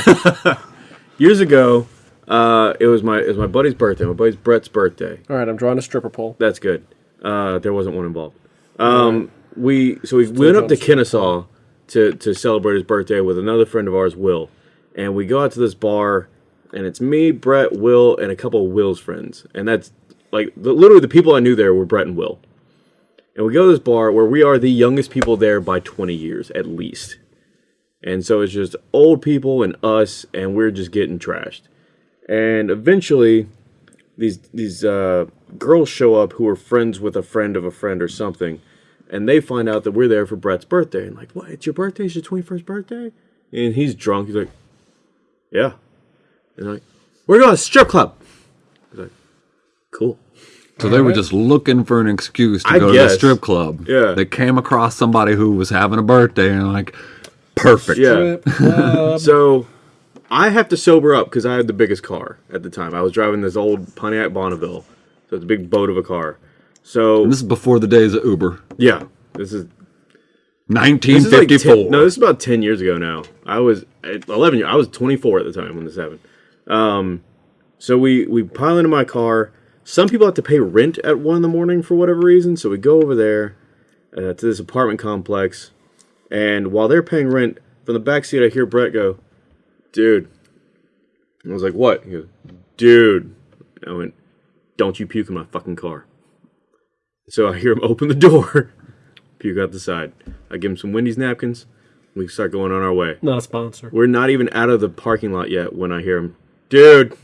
years ago, uh, it was my it was my buddy's birthday. My buddy's Brett's birthday. All right, I'm drawing a stripper pole. That's good. Uh, there wasn't one involved. Um, we so we went up to Kennesaw to to celebrate his birthday with another friend of ours, Will, and we go out to this bar and it's me, Brett, Will, and a couple of Will's friends, and that's like the, literally the people I knew there were Brett and Will. And we go to this bar where we are the youngest people there by 20 years at least. And so it's just old people and us, and we're just getting trashed. And eventually, these these uh, girls show up who are friends with a friend of a friend or something, and they find out that we're there for Brett's birthday. And like, what? It's your birthday? It's your twenty first birthday? And he's drunk. He's like, yeah. And they're like, we're going to a strip club. He's like, cool. So they were just looking for an excuse to I go to the strip club. Yeah. They came across somebody who was having a birthday and like, perfect. Yeah. So I have to sober up because I had the biggest car at the time. I was driving this old Pontiac Bonneville, so it's a big boat of a car. So This is before the days of Uber. yeah, this is this like 1954. 10, no, this is about ten years ago now. I was eleven. years. I was twenty four at the time when this happened. Um, so we we pile into my car. Some people have to pay rent at one in the morning for whatever reason. So we go over there uh, to this apartment complex, and while they're paying rent, from the back seat I hear Brett go, "Dude," and I was like, "What?" He goes, "Dude," I went, "Don't you puke in my fucking car." So I hear him open the door, puke out the side. I give him some Wendy's napkins. We start going on our way. Not a sponsor. We're not even out of the parking lot yet when I hear him, dude,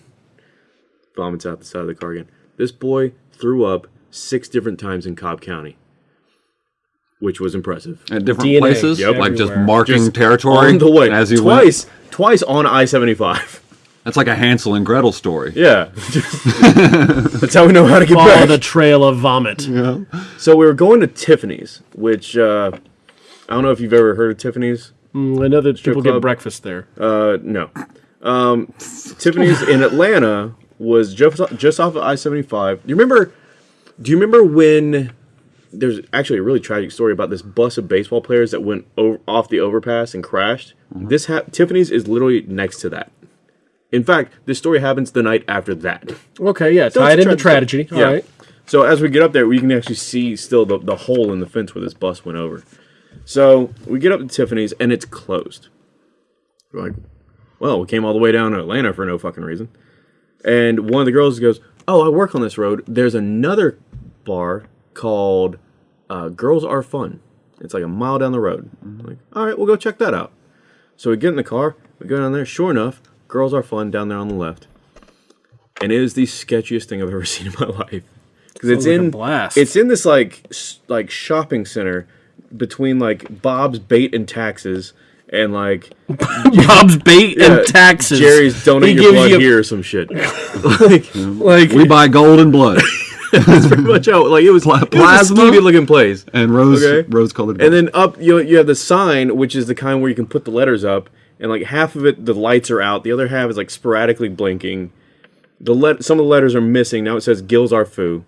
vomits out the side of the car again. This boy threw up six different times in Cobb County, which was impressive. At different DNA places, Yep. like just everywhere. marking Just territory on the way, as you went. twice, twice on I seventy five. That's like a Hansel and Gretel story. Yeah, that's how we know how to get Follow back. the trail of vomit. So we were going to Tiffany's, which uh, I don't know if you've ever heard of Tiffany's. Mm, I know that people get breakfast there. Uh, no. Um, Tiffany's in Atlanta was just just off of I seventy five. Do you remember? Do you remember when? There's actually a really tragic story about this bus of baseball players that went over, off the overpass and crashed. This ha- Tiffany's is literally next to that. In fact, this story happens the night after that. Okay, yeah, So it's a into tra- tragedy. Yeah. All right. So as we get up there, we can actually see still the, the hole in the fence where this bus went over. So we get up to Tiffany's and it's closed. We're like, well, we came all the way down to Atlanta for no fucking reason. And one of the girls goes, "Oh, I work on this road. There's another bar called uh, Girls Are Fun. It's like a mile down the road." I'm like, all right, we'll go check that out. So we get in the car, we go down there. Sure enough, Girls Are Fun down there on the left. And it is the sketchiest thing I've ever seen in my life because it's Sounds like a in blast. it's in this like s- like shopping center between like Bob's Bait and Taxes and like Bob's bait uh, and taxes. Jerry's donate He your gives blood you- here or some shit. like Like We buy gold and blood it's pretty much how like it was, it was a plasma? looking place. and rose Okay. rose colored. And then up you you have the sign which is the kind where you can put the letters up and like half of it the lights are out, the other half is like sporadically blinking. The let some of the letters are missing. Now it says Gills Are Foo.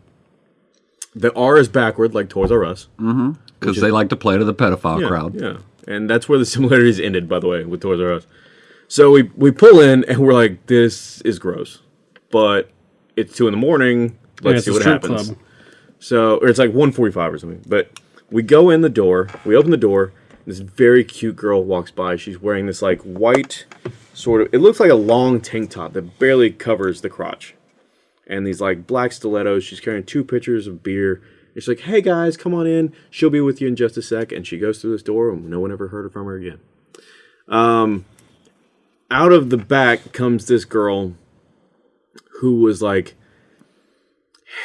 The R is backward like Toys R Us. Mm-hmm. because they like to play to the pedophile Yeah, crowd. Yeah, and that's where the similarities ended, by the way, with Toys R Us. So we we pull in and we're like, this is gross, but it's two in the morning. Let's it's see what happens. club. So, or it's like 145 or something. But we go in the door, we open the door, this very cute girl walks by. She's wearing this like white sort of, it looks like a long tank top that barely covers the crotch. And these like black stilettos. She's carrying two pitchers of beer. It's like, hey guys, come on in. She'll be with you in just a sec. And she goes through this door, and no one ever heard from her again. Um, out of the back comes this girl who was like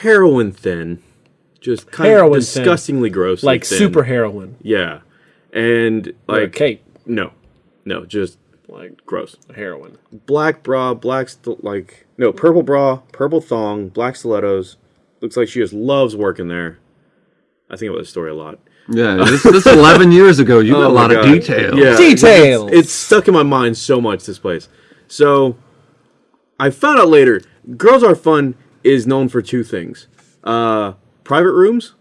heroin thin, just kind Heroin of thin. disgustingly gross, like thin. super heroin. yeah, and Like like Kate. no, no, just Like gross. heroin. Black bra, black st- like no purple bra, purple thong, black stilettos. Looks like she just loves working there. I think about this story a lot. Yeah, this, this is 11 years ago. You got Oh a my lot of God. details. Yeah, Details. It's, it's stuck in my mind so much. This place. So, I found out later. Girls Are Fun is known for two things: uh, private rooms,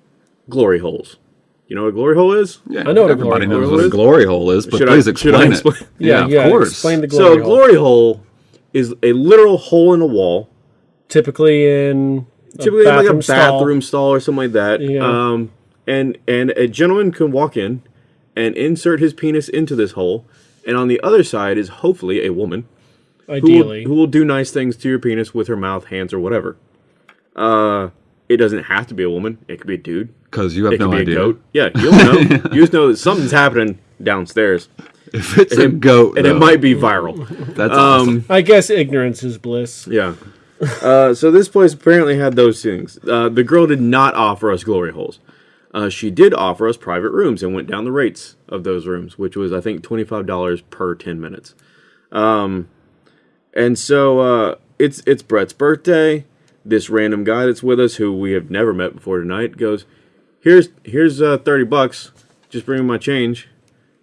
glory holes. You know what a glory hole is? Yeah, I know what a everybody glory knows hole what a glory hole is, but Should I- please should I explain, explain? it. Yeah, yeah. of course. Explain the so, glory a glory hole is a literal hole in a wall, Typically in a typically like a bathroom stall. stall or something like that. Yeah. Um, and and a gentleman can walk in and insert his penis into this hole, and on the other side is hopefully a woman who will, Ideally. who will do nice things to your penis with her mouth, hands, or whatever. Uh, it doesn't have to be a woman. It could be a dude. Because you have It could be idea. a goat. Yeah, you don't know. you just know that something's happening downstairs, If it's a goat, and it might be viral. That's awesome. I guess ignorance is bliss. Yeah. Uh, so this place apparently had those things. Uh, the girl did not offer us glory holes. Uh, she did offer us private rooms and went down the rates of those rooms, which was I think twenty five dollars per ten minutes. Um, and so uh, it's it's Brett's birthday. This random guy that's with us, who we have never met before tonight, goes, "Here's here's uh, thirty bucks. Just bring him my change,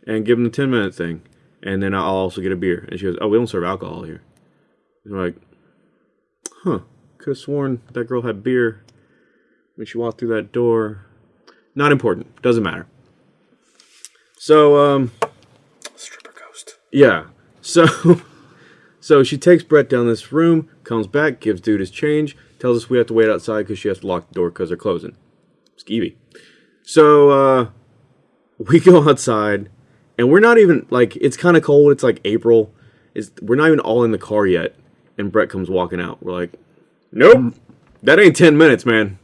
and give him the ten minute thing, and then I'll also get a beer." And she goes, "Oh, we don't serve alcohol here." And we're like, huh, could have sworn that girl had beer when she walked through that door. Not important. Doesn't matter. So, um, Stripper ghost. yeah. So, so she takes Brett down this room, comes back, gives dude his change, tells us we have to wait outside because she has to lock the door because they're closing. Skeevy. So, uh, we go outside, and we're not even like it's kind of cold. It's like April. It's we're not even all in the car yet, and Brett comes walking out. We're like, nope, that ain't ten minutes, man.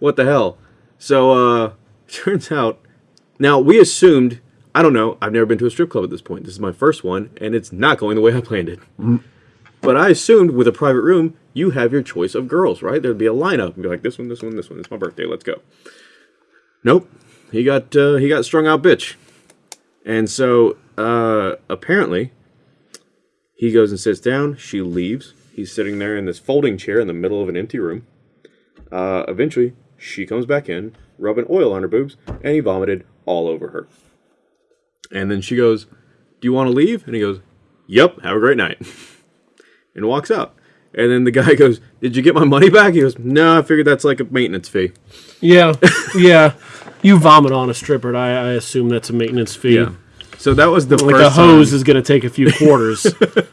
What the hell? So, uh, turns out, now we assumed. I don't know. I've never been to a strip club at this point. This is my first one, and it's not going the way I planned it. But I assumed with a private room, you have your choice of girls, right? There'd be a lineup and be like, this one, this one, this one. It's my birthday. Let's go. Nope. He got uh, he got strung out, bitch. And so uh, apparently, he goes and sits down. She leaves. He's sitting there in this folding chair in the middle of an empty room. Uh, eventually, she comes back in, rubbing oil on her boobs, and he vomited all over her. And then she goes, "Do you want to leave?" And he goes, "Yep. Have a great night." and walks out. And then the guy goes, "Did you get my money back?" He goes, "No, I figured that's like a maintenance fee." Yeah, yeah. You vomit on a stripper. I, I assume that's a maintenance fee. Yeah. So that was the Like first a hose time, is going to take a few quarters. that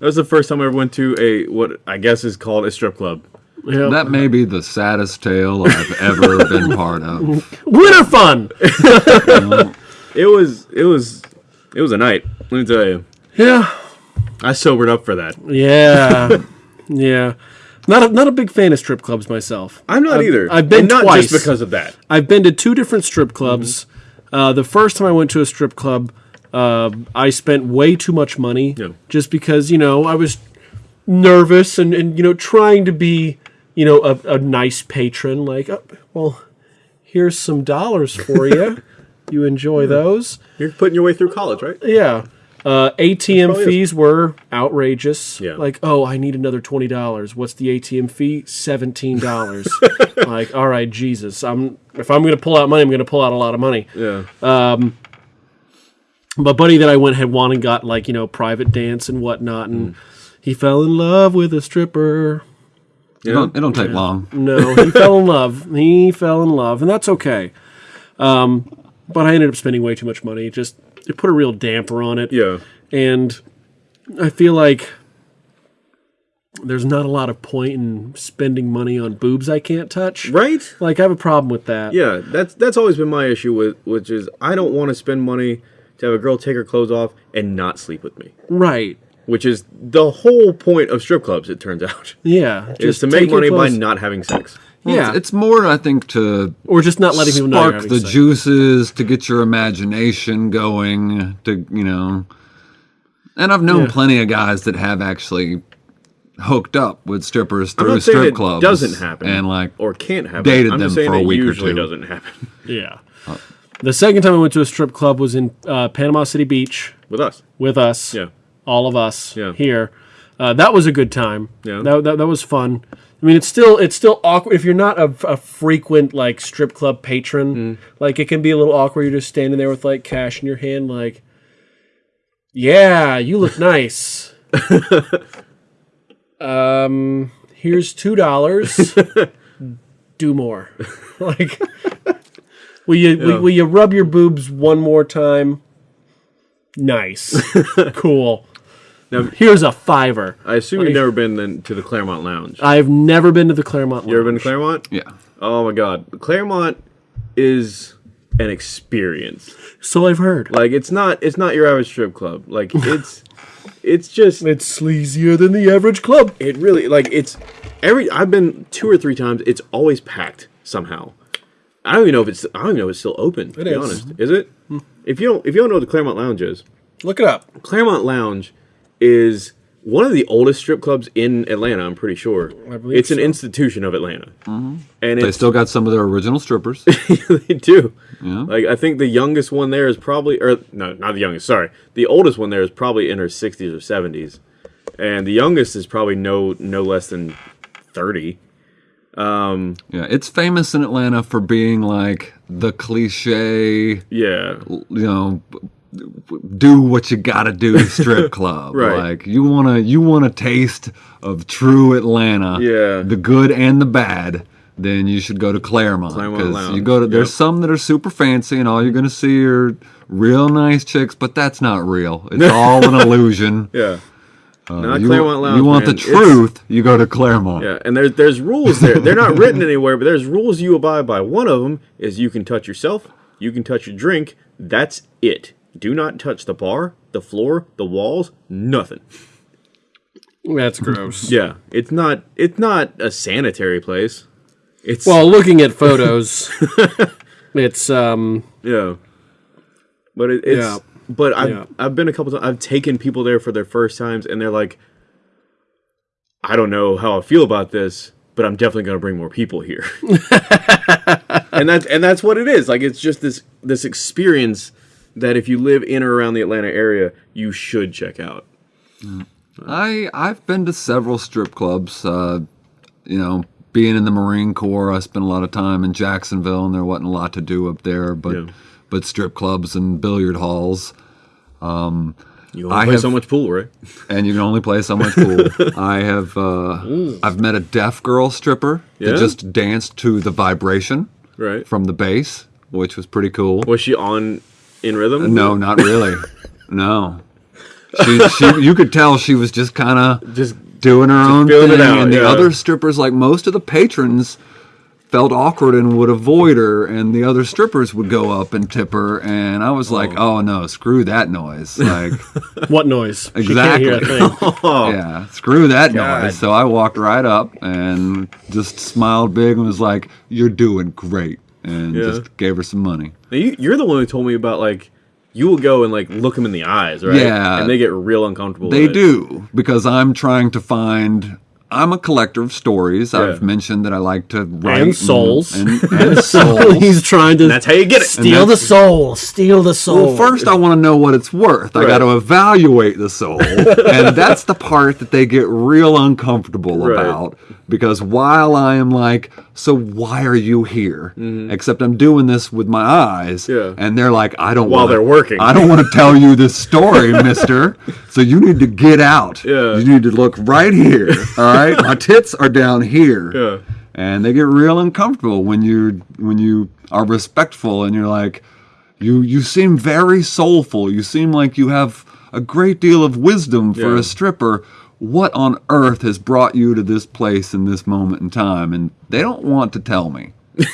was the first time I ever went to a what I guess is called a strip club. yeah. That may be the saddest tale I've ever been part of. Winter fun. It was it was it was a night. Let me tell you, Yeah, I sobered up for that. yeah, yeah. Not a, not a big fan of strip clubs myself. I'm not either. I've been and not twice. just because of that. I've been to two different strip clubs. Uh, the first time I went to a strip club, uh, I spent way too much money Yeah. just because you know I was nervous and, and you know trying to be you know a, a nice patron. Like, oh, well, here's some dollars for you. you enjoy those? You're putting your way through college, right? Yeah. Uh, ATM probably is. fees were outrageous. Yeah. Like, oh, I need another twenty dollars. What's the ATM fee? Seventeen dollars. like, all right, Jesus. I'm if I'm gonna pull out money, I'm gonna pull out a lot of money. Yeah. Um but buddy that I went had won and got like you know private dance and whatnot, and he fell in love with a stripper. It don't, it don't take long. No, he fell in love. He fell in love, and that's okay. Um, but I ended up spending way too much money. Just it put a real damper on it. yeah. and I feel like there's not a lot of point in spending money on boobs I can't touch. Right? Like I have a problem with that. Yeah, that's that's always been my issue with which is I don't want to spend money to have a girl take her clothes off and not sleep with me. Right. Which is the whole point of strip clubs, it turns out. Yeah. is to make money by not having sex. Well, Yeah. It's, it's more, I think, to or just not letting people know. spark the sex. juices, to get your imagination going, to, you know. And I've known Yeah. plenty of guys that have actually hooked up with strippers I'm through not saying strip it clubs. doesn't happen And, like, or can't happen. dated I'm them saying for a it week or usually two. doesn't happen Yeah. The second time I went to a strip club was in uh, Panama City Beach with us. with us. Yeah. All of us Yeah. here. Uh, that was a good time. Yeah. That, that, that was fun. I mean, it's still it's still awkward if you're not a, a frequent like strip club patron. Mm. Like it can be a little awkward. You're just standing there with like cash in your hand, like, yeah, you look nice. um, here's two dollars. Do more. like, will you will, will you rub your boobs one more time? Nice, cool. Now- here's a fiver. I assume Like- you've never been then to the Clermont Lounge. I've never been to the Clermont. you ever been to Clermont? yeah. Oh my God, Clermont is an experience. So I've heard. Like it's not it's not your average strip club. Like it's it's just It's sleazier than the average club. it really like it's every I've been two or three times. It's always packed somehow. I don't even know if it's I don't even know if it's still open. To It be is. honest, is it? Hmm. If you don't if you don't know what the Clermont Lounge is, Look it up. Clermont Lounge is one of the oldest strip clubs in Atlanta. I'm pretty sure. I believe it's an so. institution of Atlanta, mm-hmm. and They it's still got some of their original strippers. they do. Yeah. Like I think the youngest one there is probably, or no, not the youngest. Sorry, the oldest one there is probably in her 60s or 70s, and the youngest is probably no no less than 30. Um, yeah, it's famous in Atlanta for being like the cliche, Yeah, you know, do what you gotta do strip club. Right. Like you wanna you want a taste of true Atlanta. Yeah. The good and the bad. Then you should go to Clermont Clermont you go to. There's some that are super fancy, and all you're gonna see are real nice chicks, but that's not real. It's all an illusion. yeah. Uh, not you, Clermont Lounge. you want man. the It's- truth, you go to Clermont. Yeah, and there's there's rules there. They're not written anywhere, but there's rules you abide by. One of them is you can touch yourself, you can touch your drink. That's it. Do not touch the bar, the floor, the walls, nothing. That's gross. Yeah, it's not it's not a sanitary place. It's Well, looking at photos, it's um yeah, but it, it's Yeah. but I've Yeah. I've been a couple times. I've taken people there for their first times, and they're like, I don't know how I feel about this, but I'm definitely going to bring more people here. and that's and that's what it is. Like it's just this this experience that if you live in or around the Atlanta area, you should check out. I I've been to several strip clubs. Uh, you know, being in the Marine Corps, I spent a lot of time in Jacksonville, and there wasn't a lot to do up there, but Yeah. but strip clubs and billiard halls, You only I play have- so much pool, right? and you can only play so much pool. I have uh, I've met a deaf girl stripper Yeah? that just danced to the vibration Right. from the bass, which was pretty cool. Was she on in rhythm? No, not really. no. She, she, you could tell she was just kind of just doing her own thing, out, and the yeah. other strippers, like most of the patrons, felt awkward and would avoid her, and the other strippers would go up and tip her, and I was like, oh, oh no, screw that noise, like, what noise? Exactly. hear a thing. yeah, screw that God. noise. So I walked right up and just smiled big and was like, you're doing great, and Yeah. just gave her some money. Now, you, you're the one who told me about like you will go and like look them in the eyes, right? Yeah. and they get real uncomfortable. They with do because I'm trying to find. I'm a collector of stories. Yeah. I've mentioned that I like to write And souls. and, and souls. He's trying to That's how you get it. steal the soul. Steal the soul. Well, first I want to know what it's worth. I got to evaluate the soul, and that's the part that they get real uncomfortable Right. about. Because while I am like, so why are you here? Except I'm doing this with my eyes, Mm-hmm. Yeah. and they're like, I don't. While wanna, they're working. I don't want to tell you this story, Mister. So you need to get out. Yeah. You need to look right here. All right, my tits are down here Yeah. and they get real uncomfortable when you when you are respectful and you're like you you seem very soulful you seem like you have a great deal of wisdom for Yeah. a stripper what on earth has brought you to this place in this moment in time? And they don't want to tell me.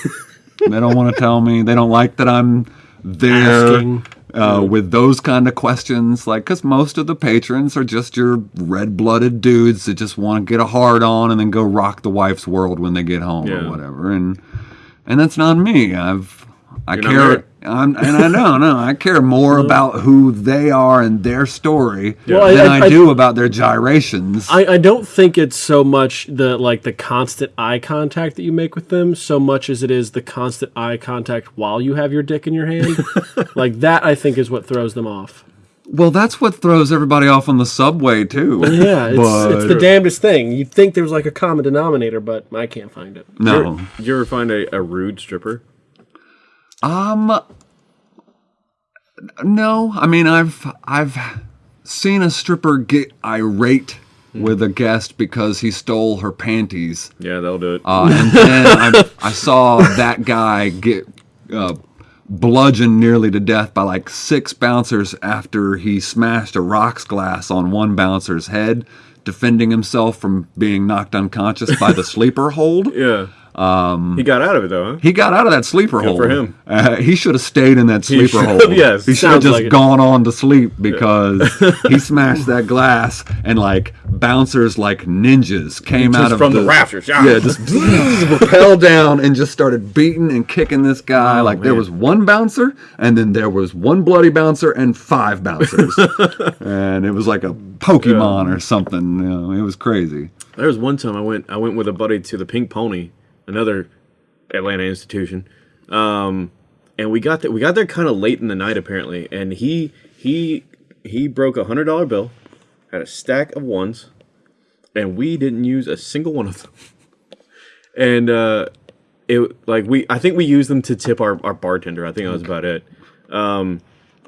They don't want to tell me. They don't like that i'm there uh, with those kind of questions. Like because most of the patrons are just your red-blooded dudes that just want to get a hard on and then go rock the wife's world when they get home Yeah. or whatever. And and that's not me. I've i You're care. I'm, and i know no i care more about who they are and their story Well, than I- I, I- do about their gyrations I, I don't think it's so much the like the constant eye contact that you make with them so much as it is the constant eye contact while you have your dick in your hand. like that I think is what throws them off. well that's what throws everybody off on the subway too Yeah, it's, it's the damnedest thing. You'd think there was like a common denominator, but I can't find it. no Did you ever find a, a rude stripper? Um, no. I mean, I've I've seen a stripper get irate with a guest because he stole her panties, Yeah, that'll do it. uh, and then I, I saw that guy get uh, bludgeoned nearly to death by like six bouncers after he smashed a rocks glass on one bouncer's head, defending himself from being knocked unconscious by the sleeper hold. yeah. He got out of it though, huh? He got out of that sleeper hole. for him. Uh, he should have stayed in that sleeper should hole. yes. He should have just like it. gone on to sleep because he smashed that glass and like bouncers like ninjas came out of from the rafters, yeah. Yeah, just rappelled down and just started beating and kicking this guy. like there Oh, was one bouncer and then there was one bloody bouncer and five bouncers. and it was like a Pokemon or something. You know, it was crazy. There was one time I went I went with a buddy to the Pink Pony, another Atlanta institution. Um, and we got there we got there kind of late in the night apparently, and he he he broke a hundred dollar bill, had a stack of ones, and we didn't use a single one of them. And uh, it like we I think we used them to tip our, our bartender. I think that was about it. Um,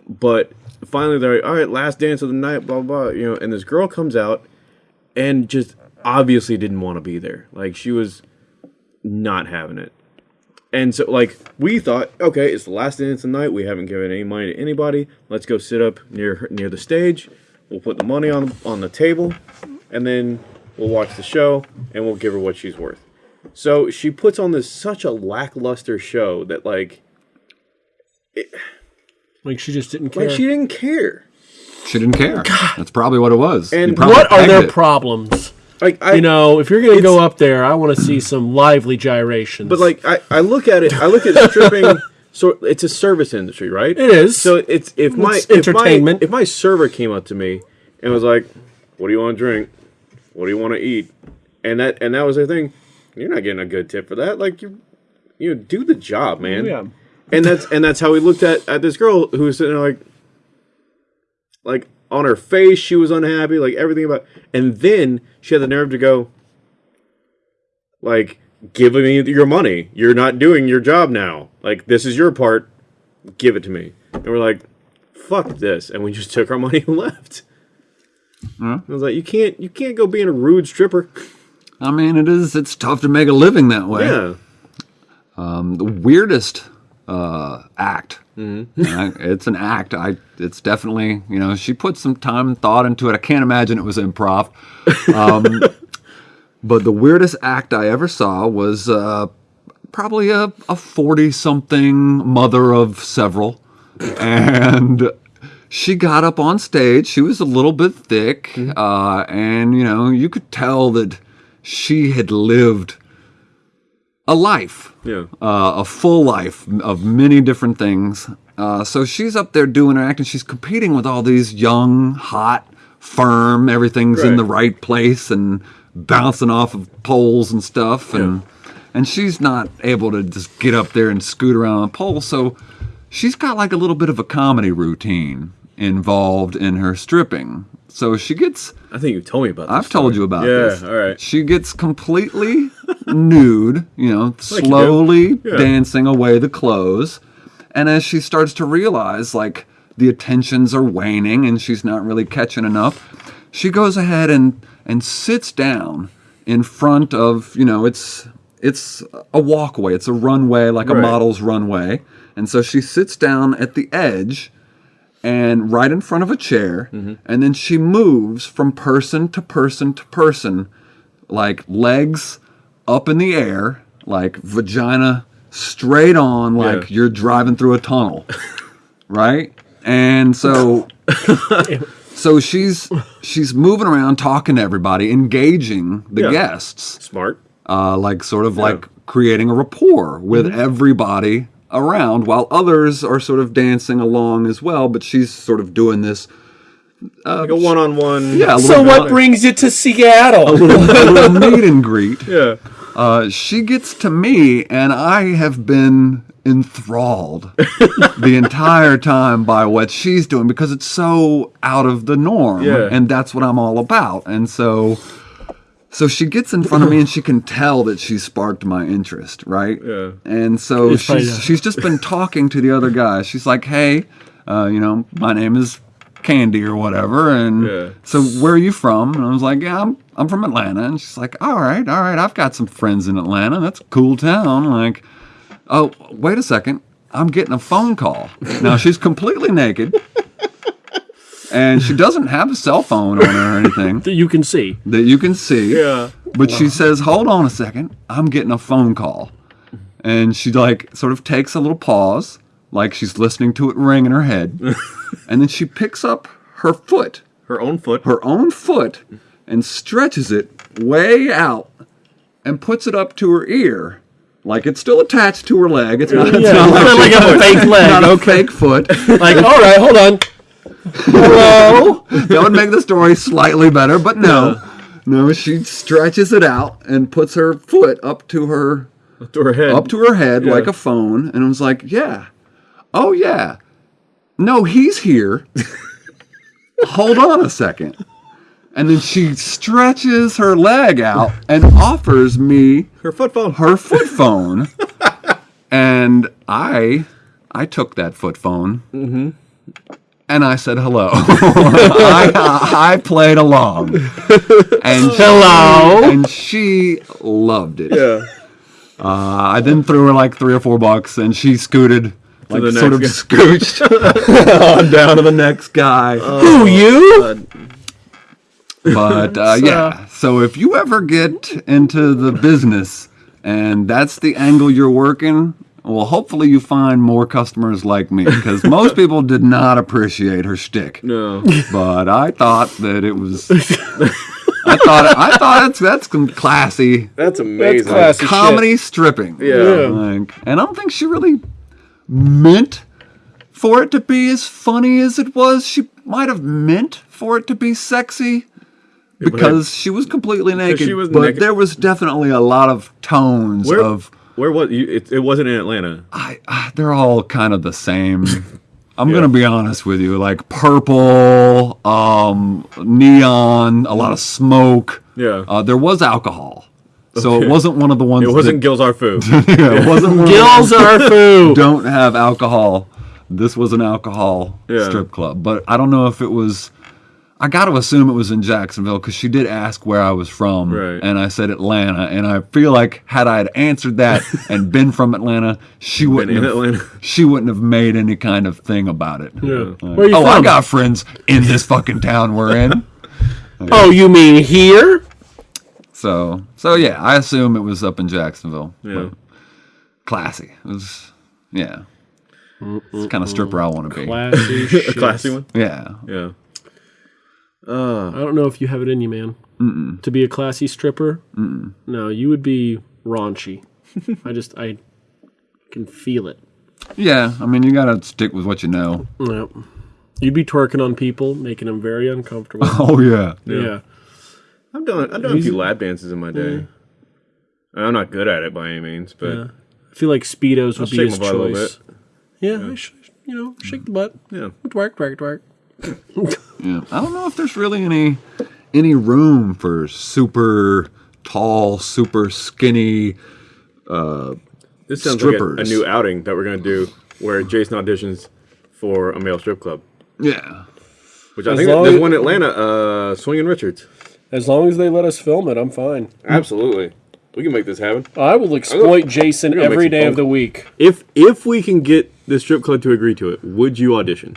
but finally they're like, all right, last dance of the night, blah blah, blah you know. And this girl comes out and just obviously didn't want to be there. Like she was not having it. And so like we thought, okay, it's the last dance of the night. We haven't given any money to anybody. Let's go sit up near near the stage. We'll put the money on on the table, and then we'll watch the show and we'll give her what she's worth. So she puts on this such a lackluster show that like Like she just didn't care. like she didn't care. She didn't care. God. That's probably what it was. And what are their it. problems? Like I You know, if you're gonna go up there, I want to see some lively gyrations. But like I, I look at it, I look at stripping. so it's a service industry, right? it is. So it's if my It's if my- If my, server came up to me and was like, "What do you want to drink? What do you want to eat?" and that and that was the thing, you're not getting a good tip for that. Like you, you know, do the job, man. yeah. And that's and that's how we looked at at this girl who was sitting there like, like on her face she was unhappy, like everything about. And then she had the nerve to go, like, give me your money. You're not doing your job now. Like this is your part. Give it to me. And we're like, fuck this, and we just took our money and left. I was like, you can't, you can't go being a rude stripper. I mean, it is. It's tough to make a living that way. Yeah, um, the weirdest uh, act. Mm-hmm. Uh, it's an act. I. It's definitely you know she put some time and thought into it. I can't imagine it was improv. Um, but the weirdest act I ever saw was uh, probably a a forty something mother of several, and. She got up on stage. She was a little bit thick, Mm-hmm. uh, and you know you could tell that she had lived a life yeah. uh, a full life of many different things. Uh, so she's up there doing her act, and she's competing with all these young, hot, firm. Everything's in the right place and bouncing off of poles and stuff, and and she's not able to just get up there and scoot around on a pole. So she's got like a little bit of a comedy routine involved in her stripping. So she gets I think you told me about. This I've told you about this. yeah, this. all right. She gets completely nude, you know, you slowly Yeah. dancing away the clothes. And as she starts to realize, like, the attentions are waning and she's not really catching enough, she goes ahead and, and sits down in front of, you know, it's it's a walkway, it's a runway, like a model's runway. And so she sits down at the edge and right in front of a chair, Mm-hmm. and then she moves from person to person to person, like legs up in the air, like vagina straight on, like Yeah. you're driving through a tunnel, right? And so, so she's she's moving around, talking to everybody, engaging the Yeah. guests Smart. uh, like sort of like creating a rapport with Mm-hmm. everybody around while others are sort of dancing along as well but she's sort of doing this like a one-on-one. yeah So little, what brings you to Seattle? a little meet and greet Yeah. uh, she gets to me and i have been enthralled the entire time by what she's doing because it's so out of the norm Yeah. and that's what i'm all about and so so she gets in front of me and she can tell that she sparked my interest, right? Yeah. And so It's probably, she's uh, she's just been talking to the other guy. She's like, "Hey, uh, you know, my name is Candy or whatever." And Yeah. so, where are you from? And I was like, "Yeah, I'm I'm from Atlanta." And she's like, "All right, all right, I've got some friends in Atlanta. That's a cool town." Like, oh, wait a second, I'm getting a phone call. Now she's completely naked. And she doesn't have a cell phone on her or anything That you can see. that you can see. Yeah. But she says, "Hold on a second, I'm getting a phone call," and she like sort of takes a little pause, like she's listening to it ring in her head, and then she picks up her foot, Her own foot. her own foot, and stretches it way out, and puts it up to her ear. Like it's still attached to her leg. It's not, it's Yeah, not not like a fake leg. not a fake foot. Like, all right, hold on. Hello. that would make the story slightly better, but no. No, she stretches it out and puts her foot up to her up to her head. up to her head Yeah. like a phone and I was like, "Yeah. Oh yeah. No, he's here. Hold on a second. And then she stretches her leg out and offers me her foot phone. her foot phone. and I I took that foot phone. Mm-hmm. And I said hello. I, I played along. And Hello. and she loved it. Yeah. Uh, I then threw her like three or four bucks, and she scooted, like the sort of next scooched on down to the next guy. Who you? But uh, yeah, so if you ever get into the business and that's the angle you're working, well, hopefully you find more customers like me because most people did not appreciate her shtick. No. But I thought that it was. I thought I thought that's that's some classy That's amazing. That's classy. shit. comedy stripping. Yeah. Like, and I don't think she really meant for it to be as funny as it was. She might have meant for it to be sexy but because she was completely naked. she was but naked. there was definitely a lot of tones Where, of. Where was you? It, it wasn't in Atlanta. I, I, they're all kind of the same. I'm gonna be honest with you, like purple, um, neon, a lot of smoke. Yeah. Uh, there was alcohol, so it wasn't one of the ones. It wasn't that, Gills Our Food. yeah, it wasn't one of the Gills are food. don't have alcohol. This was an alcohol Yeah. strip club, but I don't know if it was. I got to assume it was in Jacksonville because she did ask where I was from, Right. and I said Atlanta, and I feel like had I had answered that and been from Atlanta, she wouldn't have. Atlanta. She wouldn't have made any kind of thing about it. Yeah. Like, Where you oh, I got friends in this fucking town we're in. Oh, you mean here? So, so yeah, I assume it was up in Jacksonville. Yeah. Classy. It was, yeah. It's the kind of stripper I want to be. Classy A classy one. Yeah. Yeah. Uh. I don't know if you have it in you, man. To be a classy stripper? No, you would be raunchy. I just, I can feel it. Yeah, I mean, you gotta stick with what you know. Yep. You'd be twerking on people, making them very uncomfortable. Oh yeah, yeah. I've done I've done a few lap dances in my day. I'm not good at it by any means, but Yeah. I feel like Speedos would be shake his my butt a little choice. Yeah, I sh- you know, shake the butt. yeah. Twerk, twerk, twerk. yeah. I don't know if there's really any any room for super tall, super skinny. uh, This sounds like a, a new outing that we're gonna do where Jason auditions for a male strip club. Yeah, Which I As think long there's as- one in Atlanta, uh, Swinging Richards. As long as they let us film it, I'm fine. Absolutely, we can make this happen. I will exploit Jason gonna make every some of the week. If if we can get the strip club to agree to it, would you audition?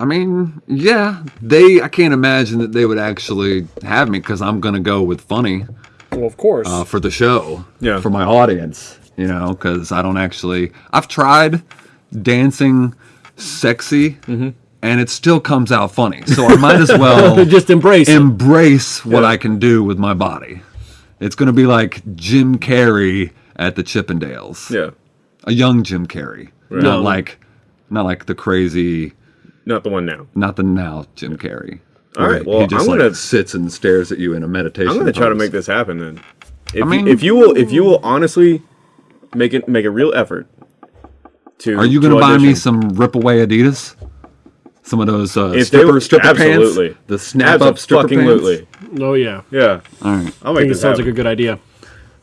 I mean, yeah. They, I can't imagine that they would actually have me because I'm gonna go with funny. Well, of course. uh, for the show, Yeah. for my audience, you know, because I don't actually. I've tried dancing sexy, and it still comes out funny. So I might as well just embrace it. embrace what Yeah. I can do with my body. It's going to be like Jim Carrey at the Chippendales, Yeah, a young Jim Carrey, not No. like, not like the crazy, not the one now. not the now Jim Carrey. All right. well, he just I'm like gonna- sits and stares at you in a meditation. I'm gonna try to make this happen then. If, mean- you, if you will, if you will honestly make it make a real effort to. Are you going to buy me some rip away Adidas? Some of those uh, If they stripper, were- stripper absolutely. pants? The snap up stripper pants? Absolutely. oh, yeah. Yeah, All right. I'll I make think it this sounds happen. like a good idea.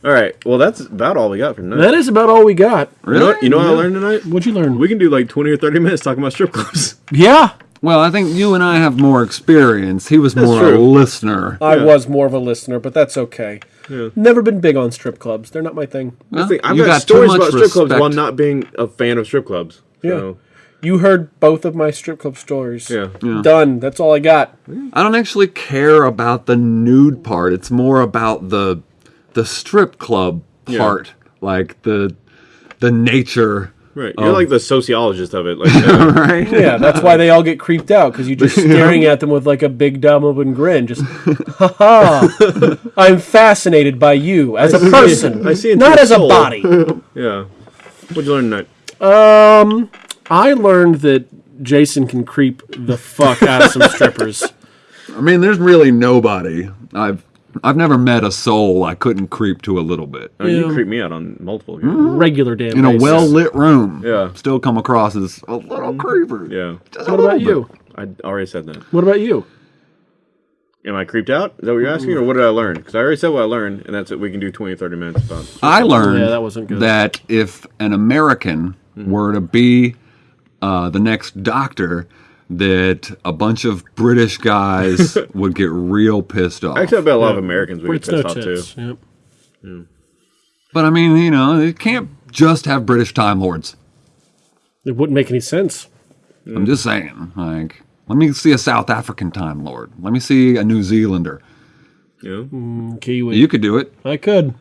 All right, well that's about all we got for tonight. That is about all we got. You know, what- you know what I learned tonight? What'd you learn? We can do like 20 or 30 minutes talking about strip clubs. yeah. Well, I think you and I have more experience. He was more of a listener. I Yeah. was more of a listener, but that's okay. Never been big on strip clubs. They're not my thing. I think I've you got, got stories much about strip clubs respect. while not being a fan of strip clubs. So, You heard both of my strip club stories. Yeah. Done. That's all I got. I don't actually care about the nude part. It's more about the the strip club Yeah. part, like the the nature. Right. You're like the sociologist of it. Like, uh, Right? Yeah, that's why they all get creeped out because you're just staring at them with like a big dumb open grin. Just, ha ha! I'm fascinated by you as a person, I see into not your as a body. yeah. What'd you learn tonight? Um, I learned that Jason can creep the fuck out of some strippers. I mean, there's really nobody. I've I've never met a soul I couldn't creep to a little bit. Oh, you Yeah. creep me out on multiple. Mm-hmm. Regular damn. In a basis. well lit room. Yeah. Still come across as a little mm-hmm. creeper. Yeah. Just a What about little bit. you? I already said that. What about you? Am I creeped out? Is that what you're asking? Or mm-hmm. what did I learn? Because I already said what I learned, and that's it. We can do 20, 30 minutes about. I learned Yeah, that wasn't good. that if an American were to be uh, the next doctor, that a bunch of British guys would get real pissed off. Actually, I bet a lot of Americans would get Brits no pissed off too. tits. Yep. But I mean, you know, it can't just have British Time Lords. It wouldn't make any sense. I'm just saying, like, let me see a South African Time Lord. Let me see a New Zealander. You know? Kiwi. You could do it. I could.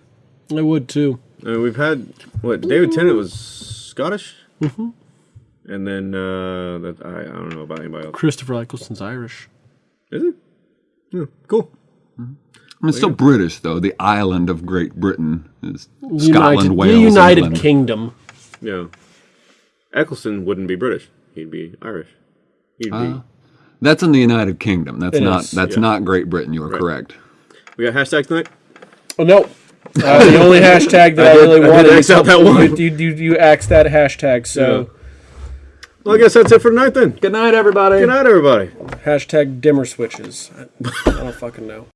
I would too. I mean, we've had what David Tennant was Scottish, mm-hmm. And then uh, that I, I don't know about anybody else. Christopher Eccleston's Irish. Is it? Yeah, cool. I mean, it's still British, though. The island of Great Britain is United, Scotland, the United England. Kingdom. Yeah. Eccleston wouldn't be British. He'd be Irish. He'd be. That's in the United Kingdom. That's It not. is, that's yeah. not Great Britain. You are correct. We got hashtags tonight. Oh no. Uh, the only hashtag that I, did- really I did wanted. X out that one. You, you, you, you axed that hashtag. So Well, I guess that's it for tonight then. Good night, everybody. Good night, everybody. hashtag dimmer switches. I, I don't fucking know.